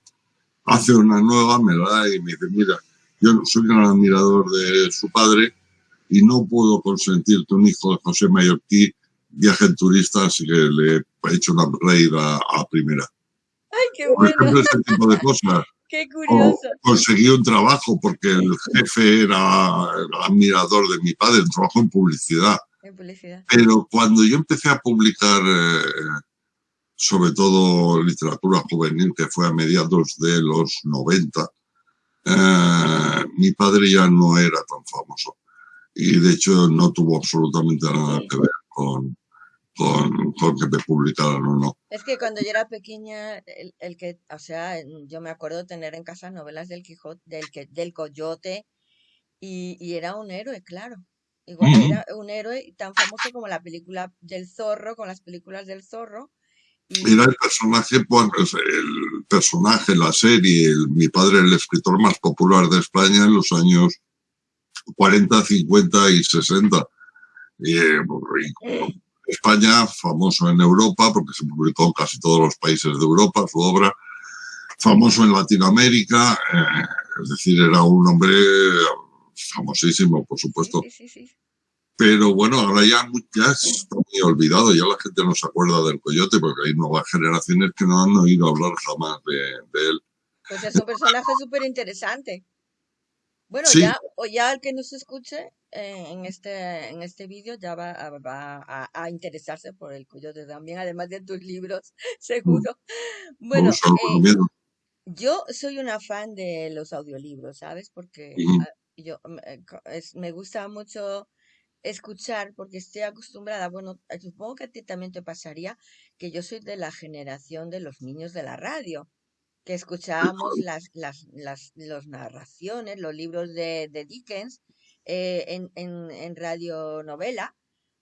hace una nueva, me la da y me dice, mira, yo soy un admirador de su padre y no puedo consentir que un hijo de José Mallorquí viaje en turista, así que le he hecho una reír a, primera. Ay, qué bueno. Por ejemplo, este tipo de cosas. Qué curioso. conseguí un trabajo porque el jefe era admirador de mi padre, un trabajo en publicidad. En publicidad. Pero cuando yo empecé a publicar, eh, sobre todo literatura juvenil, que fue a mediados de los 90, eh, mi padre ya no era tan famoso. Y de hecho no tuvo absolutamente nada que ver con, con, que me publicaran o no. Es que cuando yo era pequeña, el, que, o sea, yo me acuerdo tener en casa novelas del Quijote, del, que, del Coyote, y, y era un héroe, claro. Igual era un héroe tan famoso como la película del zorro, con las películas del zorro. Mira el personaje, pues, el personaje, la serie, mi padre, el escritor más popular de España en los años 40, 50 y 60. Y, eh, España, famoso en Europa, porque se publicó en casi todos los países de Europa su obra, famoso en Latinoamérica, eh, es decir, era un hombre famosísimo, por supuesto. Pero bueno, ahora ya, ya está muy olvidado, ya la gente no se acuerda del coyote, porque hay nuevas generaciones que no han oído hablar jamás de, él. Pues es un personaje súper interesante. Bueno, ya, o ya el que nos escuche en este, en este vídeo ya va, a, a, interesarse por el coyote también, además de tus libros, *laughs* seguro. Bueno, eh, yo soy una fan de los audiolibros, ¿sabes? Porque ah, yo eh, me gusta mucho escuchar porque estoy acostumbrada, bueno, supongo que a ti también te pasaría que yo soy de la generación de los niños de la radio que escuchábamos las, las, las los narraciones, los libros de, de Dickens eh, en, en, en radionovela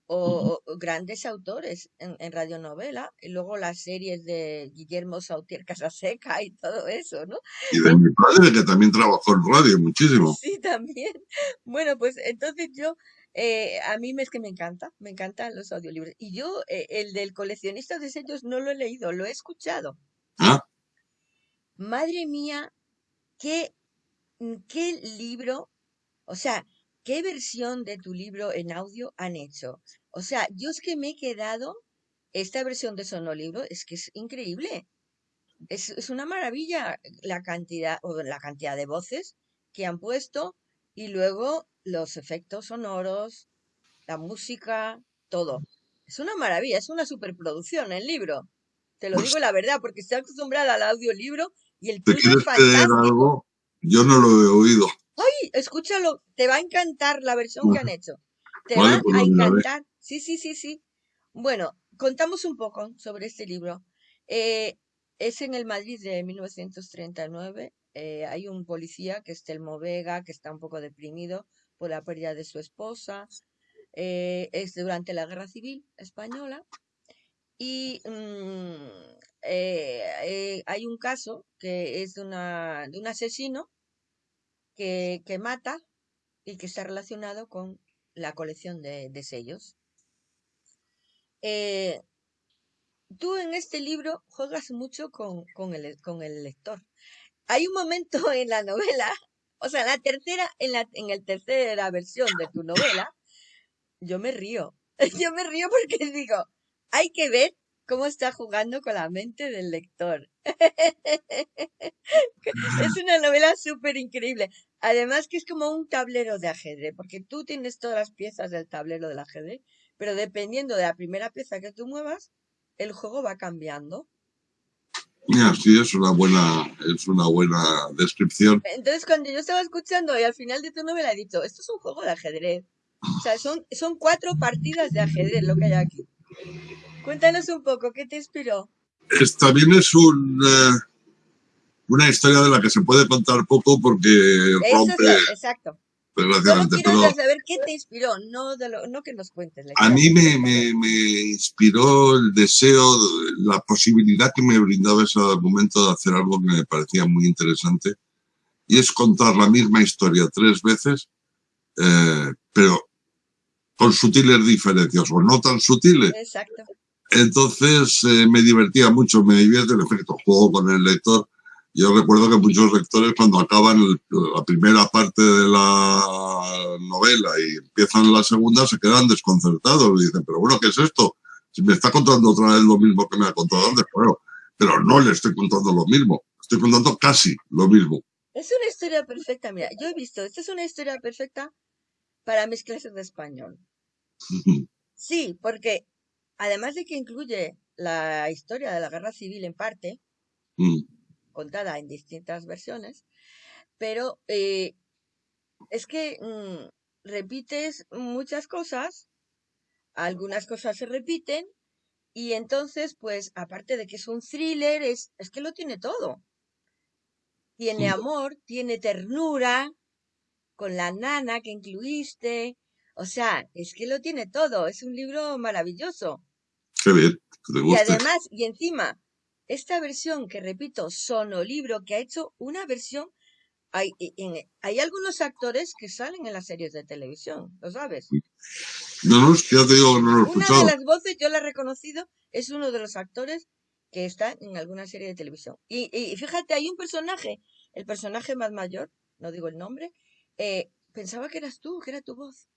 o, grandes autores en, en radionovela y luego las series de Guillermo Sautier Casaseca y todo eso, ¿no? Y de mi padre que también trabajó en radio muchísimo. Sí, también. *laughs* Bueno, pues entonces yo eh, a mí es que me encanta, me encantan los audiolibros. Y yo, eh, el del coleccionista de sellos, no lo he leído, lo he escuchado. ¿Ah? Madre mía, qué, mm, qué libro, o sea, qué versión de tu libro en audio han hecho. O sea, yo es que me he quedado, esta versión de Sonolibro es que es increíble. Es, es una maravilla la cantidad, o la cantidad de voces que han puesto y luego los efectos sonoros, la música, todo. Es una maravilla, es una superproducción el libro. Te lo pues digo la verdad, porque estoy acostumbrada al audiolibro y el ¿Te quieres es algo? Yo no lo he oído. Ay, escúchalo, te va a encantar la versión que han hecho. Te va a encantar. Sí, sí, sí, sí. Bueno, contamos un poco sobre este libro. Eh, es en el Madrid de 1939. Eh, hay un policía que es Telmo Vega, que está un poco deprimido por la pérdida de su esposa. Eh, es durante la Guerra Civil Española. Y mm, eh, hay un caso que es de, una, de un asesino que, mata y que está relacionado con la colección de, sellos. Eh, tú en este libro juegas mucho con, el, lector. Hay un momento *laughs* en la novela, o sea, la tercera, en la, en el tercera versión de tu novela, yo me río. *laughs* Yo me río porque digo, hay que ver cómo está jugando con la mente del lector. *laughs* es una novela súper increíble. Además que es como un tablero de ajedrez, porque tú tienes todas las piezas del tablero del ajedrez, pero dependiendo de la primera pieza que tú muevas, el juego va cambiando. Mira, sí, es una buena, es una buena descripción. Entonces, cuando yo estaba escuchando y al final de tu novela he dicho, esto es un juego de ajedrez. O sea, son, son cuatro partidas de ajedrez lo que hay aquí. Cuéntanos un poco, ¿qué te inspiró? Es, también es un, eh, una historia de la que se puede contar poco porque Eso rompe, es, exacto. Desgraciadamente. quiero Pero saber qué te inspiró, no, de lo- no que nos cuentes a mí me, me, me inspiró el deseo, la posibilidad que me brindaba ese argumento de hacer algo que me parecía muy interesante y es contar la misma historia tres veces, eh, pero con sutiles diferencias o no tan sutiles. Exacto. Entonces eh, me divertía mucho, me divierte el efecto juego con el lector. Yo recuerdo que muchos lectores cuando acaban el- la primera parte de la novela y empiezan la segunda se quedan desconcertados y dicen, pero bueno, ¿qué es esto? Si me está contando otra vez lo mismo que me ha contado antes, bueno, pero no le estoy contando lo mismo, estoy contando casi lo mismo. Es una historia perfecta, mira, yo he visto, esta es una historia perfecta para mis clases de español. Sí, porque además de que incluye la historia de la guerra civil en parte, Mm, contada en distintas versiones, pero eh, es que mm, repites muchas cosas, algunas cosas se repiten, y entonces, pues, aparte de que es un thriller, es, es que lo tiene todo. Tiene amor, tiene ternura, con la nana que incluiste, o sea, es que lo tiene todo, es un libro maravilloso. Qué bien, que te Y guste. además, y encima, esta versión que repito, Sonolibro, que ha hecho una versión, hay, y- en- hay algunos actores que salen en las series de televisión, ¿lo sabes? No, no, es que ya te digo no lo he Una de escuchado. las voces, yo la he reconocido, es uno de los actores que está en alguna serie de televisión. Y, y fíjate, hay un personaje, el personaje más mayor, no digo el nombre, eh, pensaba que eras tú, que era tu voz.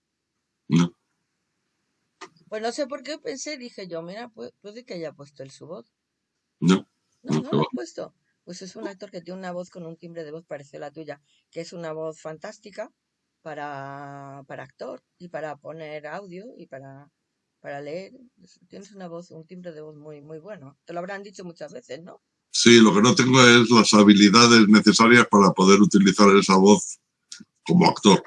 No, Pues no sé por qué pensé, dije yo, mira, pu- puede que haya puesto él su voz. no, No, no, lo ha puesto. Pues es un actor que tiene una voz con un timbre de voz parecido a la tuya, que es una voz fantástica para, para actor y para poner audio y para, para leer. Es- Tienes una voz, un timbre de voz muy, muy bueno. Te lo habrán dicho muchas veces, ¿no? Sí, lo que no tengo es las habilidades necesarias para poder utilizar esa voz como actor.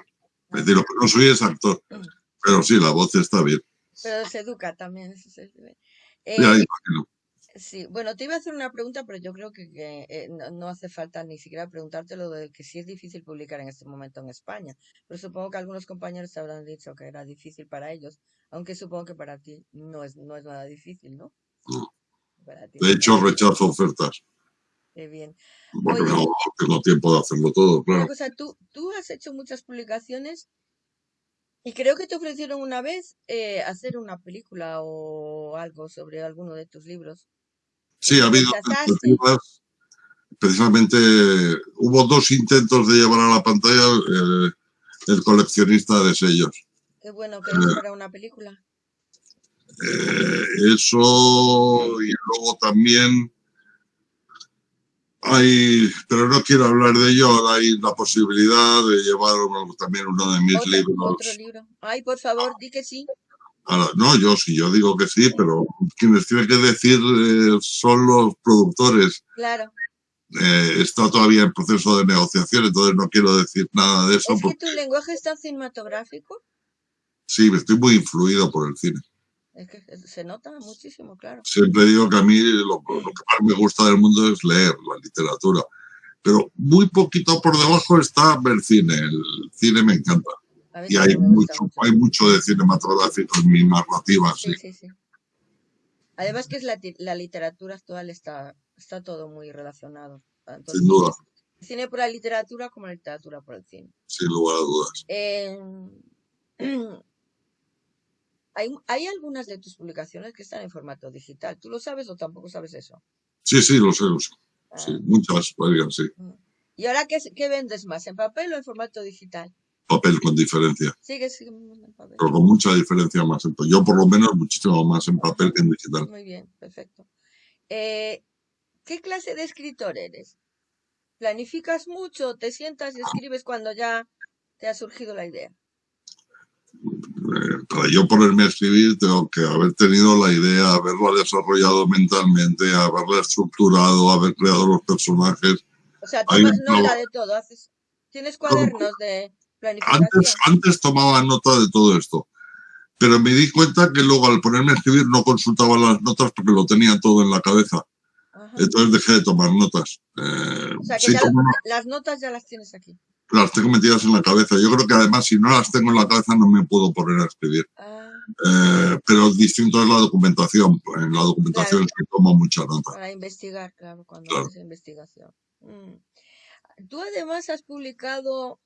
Es decir, lo que no soy es actor, Mm. Pero sí, la voz está bien. Pero se educa también. Ya Eh, imagino. sí, bueno, te iba a hacer una pregunta, pero yo creo que, que, eh, no, no hace falta ni siquiera preguntarte lo de que sí es difícil publicar en este momento en España. Pero supongo que algunos compañeros te habrán dicho que era difícil para ellos, aunque supongo que para ti no es, no es nada difícil, ¿no? No. Para ti De hecho, rechazo ofertas, Qué bien. porque Oye, no tengo tiempo de hacerlo todo, claro. cosa, tú, tú has hecho muchas publicaciones y creo que te ofrecieron una vez eh, hacer una película o algo sobre alguno de tus libros. Sí, ha habido tentativas. Precisamente hubo dos intentos de llevar a la pantalla eh, el coleccionista de sellos. Qué bueno que no Eh, fuera una película. Eh, eso y luego también hay, pero no quiero hablar de ello, ahora hay la posibilidad de llevar también uno de mis Otro, otro libros. libro. Ay, por favor, di que sí. no, yo sí, yo digo que sí, pero quienes tienen que decir eh, son los productores. Claro. Eh, está todavía en proceso de negociación, entonces no quiero decir nada de eso Es que tu lenguaje es tan cinematográfico. sí, estoy muy influido por el cine. Es que se nota muchísimo, claro. Siempre digo que a mí lo, lo que más me gusta del mundo es leer la literatura, pero muy poquito por debajo está el cine. El cine me encanta. Y hay mucho, mucho. hay mucho de cinematográfico en mi narrativa, sí. Sí, sí. Además que es la, la literatura actual está, está todo muy relacionado. El Sin duda, el cine por la literatura como la literatura por el cine. sin lugar a dudas. Eh, *clears throat* hay, hay algunas de tus publicaciones que están en formato digital. ¿Tú lo sabes o tampoco sabes eso? Sí, sí, lo sé, lo sé. Sí, Ah, muchas, varias, sí. mm. ¿Y ahora qué, qué vendes más? ¿En papel o en formato digital? Papel con diferencia, Sigue, en papel. pero con mucha diferencia más. en Yo por lo menos muchísimo más en papel Ajá. que en digital. Muy bien, perfecto. Eh, ¿qué clase de escritor eres? ¿Planificas mucho? ¿Te sientas y escribes cuando ya te ha surgido la idea? Eh, para yo ponerme a escribir tengo que haber tenido la idea, haberla desarrollado mentalmente, haberla estructurado, haber creado los personajes. O sea, tomas un nota de todo, haces, tienes cuadernos de planificación. antes tomaba nota de todo esto, pero me di cuenta que luego al ponerme a escribir no consultaba las notas porque lo tenía todo en la cabeza. Entonces dejé de tomar notas. Eh, o sea, que ya las notas ya las tienes aquí. Las tengo metidas en la cabeza. Yo creo que además si no las tengo en la cabeza no me puedo poner a escribir. Ah. Eh, pero distinto es la documentación. En la documentación se toma mucha nota. Para investigar, claro, cuando haces investigación. Mm. Tú además has publicado,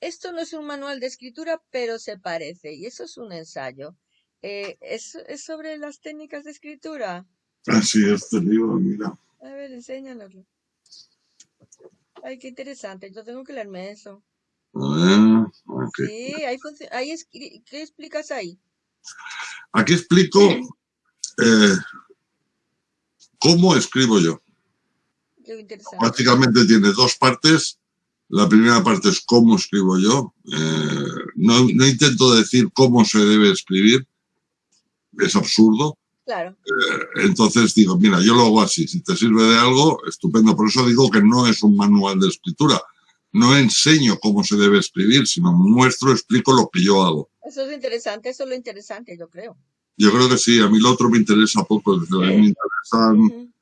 esto no es un manual de escritura, pero se parece, y eso es un ensayo. Eh, ¿es, ¿Es sobre las técnicas de escritura? Así es, este libro, mira. A ver, enséñanoslo. Ay, qué interesante. Yo tengo que leerme eso. Ah, Sí, ahí, ahí ¿qué explicas ahí? Aquí explico eh, cómo escribo yo. Qué interesante. Prácticamente tiene dos partes. La primera parte es cómo escribo yo. Eh, no, no intento decir cómo se debe escribir. Es absurdo. Claro. Eh, entonces digo, mira, yo lo hago así, si te sirve de algo, estupendo. Por eso digo que no es un manual de escritura. No enseño cómo se debe escribir, sino muestro, explico lo que yo hago. Eso es interesante, eso es lo interesante, yo creo. Yo creo que sí, a mí lo otro me interesa poco, desde me interesan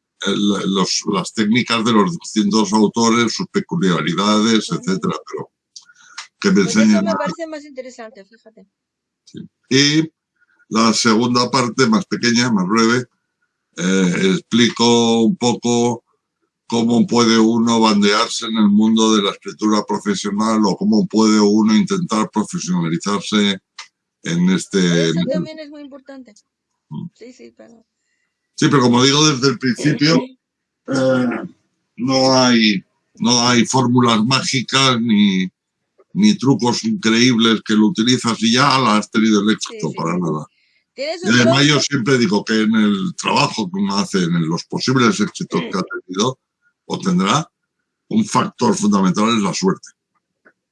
las técnicas de los distintos autores, sus peculiaridades, etcétera, pero que me pues enseñen. Eso me parece más interesante, fíjate. Y la segunda parte, más pequeña, más breve, eh, explico un poco cómo puede uno bandearse en el mundo de la escritura profesional o cómo puede uno intentar profesionalizarse en este... Eso también es muy importante. Mm. Sí, sí, pero... Sí, pero como digo desde el principio, eh, no hay, no hay fórmulas mágicas ni, ni trucos increíbles que lo utilizas y ya has tenido el éxito para nada. Y además yo siempre digo que en el trabajo que uno hace, en los posibles éxitos que ha tenido o tendrá, un factor fundamental es la suerte.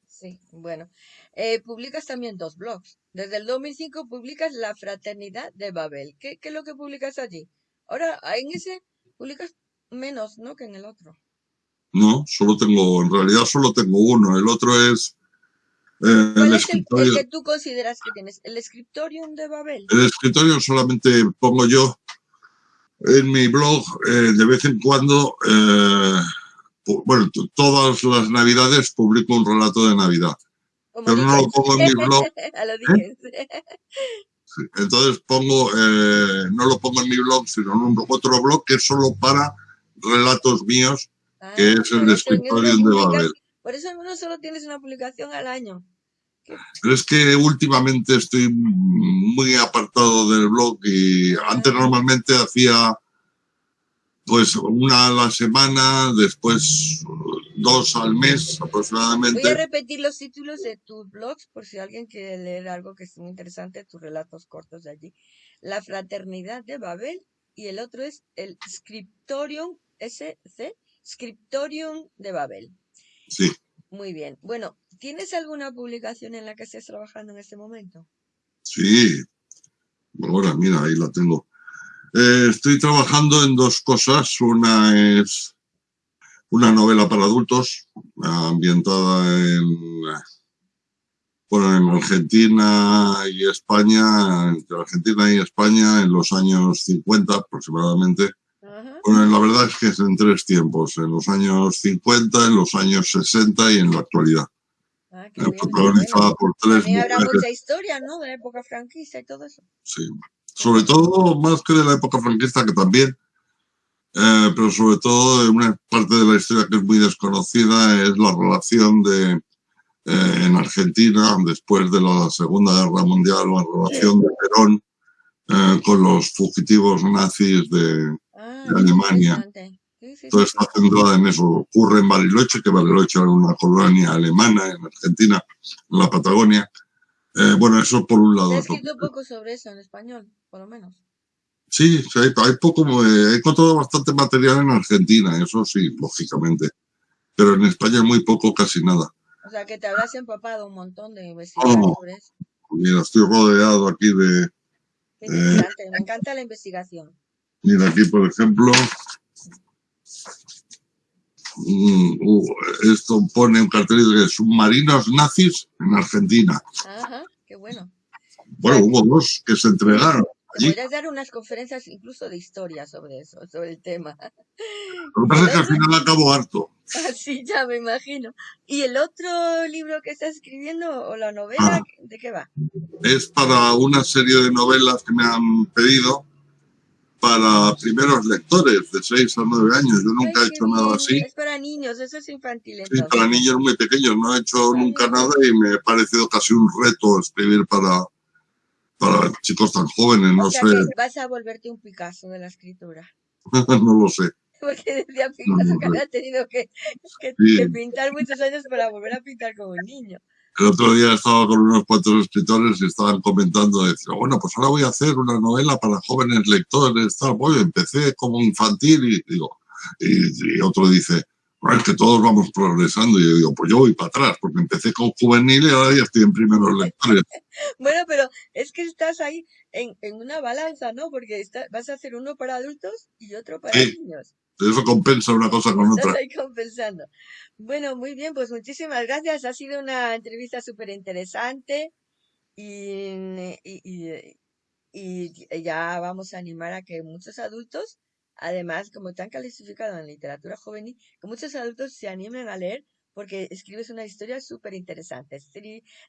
Sí, bueno. Eh, publicas también dos blogs. Desde el 2005 publicas La Fraternidad de Babel. ¿Qué, ¿Qué, es lo que publicas allí? Ahora, en ese publicas menos, ¿no? Que en el otro. No, solo tengo, en realidad solo tengo uno. El otro es eh, ¿Cuál el es el, que tú consideras que tienes? ¿El Scriptorium de Babel? El Scriptorium solamente pongo yo en mi blog eh, de vez en cuando, eh, bueno, todas las navidades publico un relato de Navidad. Pero no lo pongo en mi blog. *laughs* Entonces pongo, no lo pongo en mi blog, sino en un, otro blog que es solo para relatos míos, que ah, es el Scriptorium de Babel. Por eso no solo tienes una publicación al año. Pero es que últimamente estoy muy apartado del blog y antes normalmente hacía pues una a la semana, después dos al mes aproximadamente. Voy a repetir los títulos de tus blogs por si alguien quiere leer algo que es muy interesante, tus relatos cortos de allí. La Fraternidad de Babel y el otro es el Scriptorium SC, Scriptorium de Babel. Sí. Muy bien. Bueno, ¿tienes alguna publicación en la que estés trabajando en este momento? Sí. Ahora, mira, ahí la tengo. Eh, estoy trabajando en dos cosas. Una es una novela para adultos, ambientada en, bueno, en Argentina y España, entre Argentina y España en los años 50 aproximadamente. Bueno, la verdad es que es en tres tiempos, en los años 50, en los años 60 y en la actualidad. Ah, protagonizada por tres También habrá mucha historia, ¿no? De la época franquista y todo eso. Sí, sobre todo más que de la época franquista, que también, eh, pero sobre todo una parte de la historia que es muy desconocida es la relación de eh, en Argentina, después de la Segunda Guerra Mundial, la relación de Perón eh, con los fugitivos nazis de, Alemania. Entonces está centrada en eso. Ocurre en Bariloche, que Bariloche era una colonia alemana en Argentina, en la Patagonia. Eh, bueno, eso por un lado. He escrito poco sobre eso en español, por lo menos. Sí, hay, hay poco, he encontrado bastante material en Argentina, eso sí, lógicamente. Pero en España muy poco, casi nada. O sea, que te habrás empapado un montón de sobre eso. Mira, estoy rodeado aquí de... Eh, me encanta la investigación. Mira, aquí, por ejemplo, mm, esto pone un cartelito de submarinos nazis en Argentina. Ajá, qué bueno. Bueno, hubo dos que se entregaron. Allí. Podrías dar unas conferencias incluso de historia sobre eso, sobre el tema. Lo que pasa es que al final acabo harto. *laughs* Así ya me imagino. ¿Y el otro libro que estás escribiendo o la novela, Ah. de qué va? Es para una serie de novelas que me han pedido para primeros lectores de 6 a 9 años. Yo nunca he hecho nada así. Es para niños, eso es infantil Sí, entonces. para niños muy pequeños. No he hecho nunca nada y me ha parecido casi un reto escribir para, para chicos tan jóvenes. No O sea sé, que vas a volverte un Picasso de la escritura. *laughs* no lo sé. Porque decía No Picasso lo que había tenido que, que- Sí. que pintar muchos años para volver a pintar como un niño. El otro día estaba con unos cuantos escritores y estaban comentando, decía, bueno, pues ahora voy a hacer una novela para jóvenes lectores, tal, bueno, empecé como infantil y digo, y, y otro dice, bueno, es que todos vamos progresando y yo digo, pues yo voy para atrás, porque empecé con juvenil y ahora ya estoy en primeros lectores. *laughs* Bueno, pero es que estás ahí en, en una balanza, ¿no? Porque está- vas a hacer uno para adultos y otro para Sí. niños. Eso compensa una cosa con *laughs* otra. ahí compensando. Bueno, muy bien, pues muchísimas gracias. Ha sido una entrevista súper interesante y, y, y- y ya vamos a animar a que muchos adultos, además, como te han calificado en literatura juvenil, que muchos adultos se animen a leer porque escribes una historia súper interesante,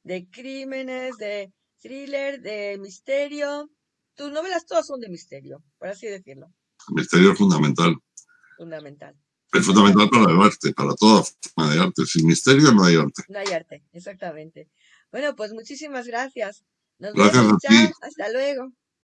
de crímenes, de thriller, de misterio. Tus novelas todas son de misterio, por así decirlo, El misterio es fundamental. Fundamental. Es fundamental para el arte, para toda forma de arte. Sin misterio no hay arte. No hay arte, exactamente. Bueno, pues muchísimas gracias. Nos Gracias vemos, a ti. hasta luego.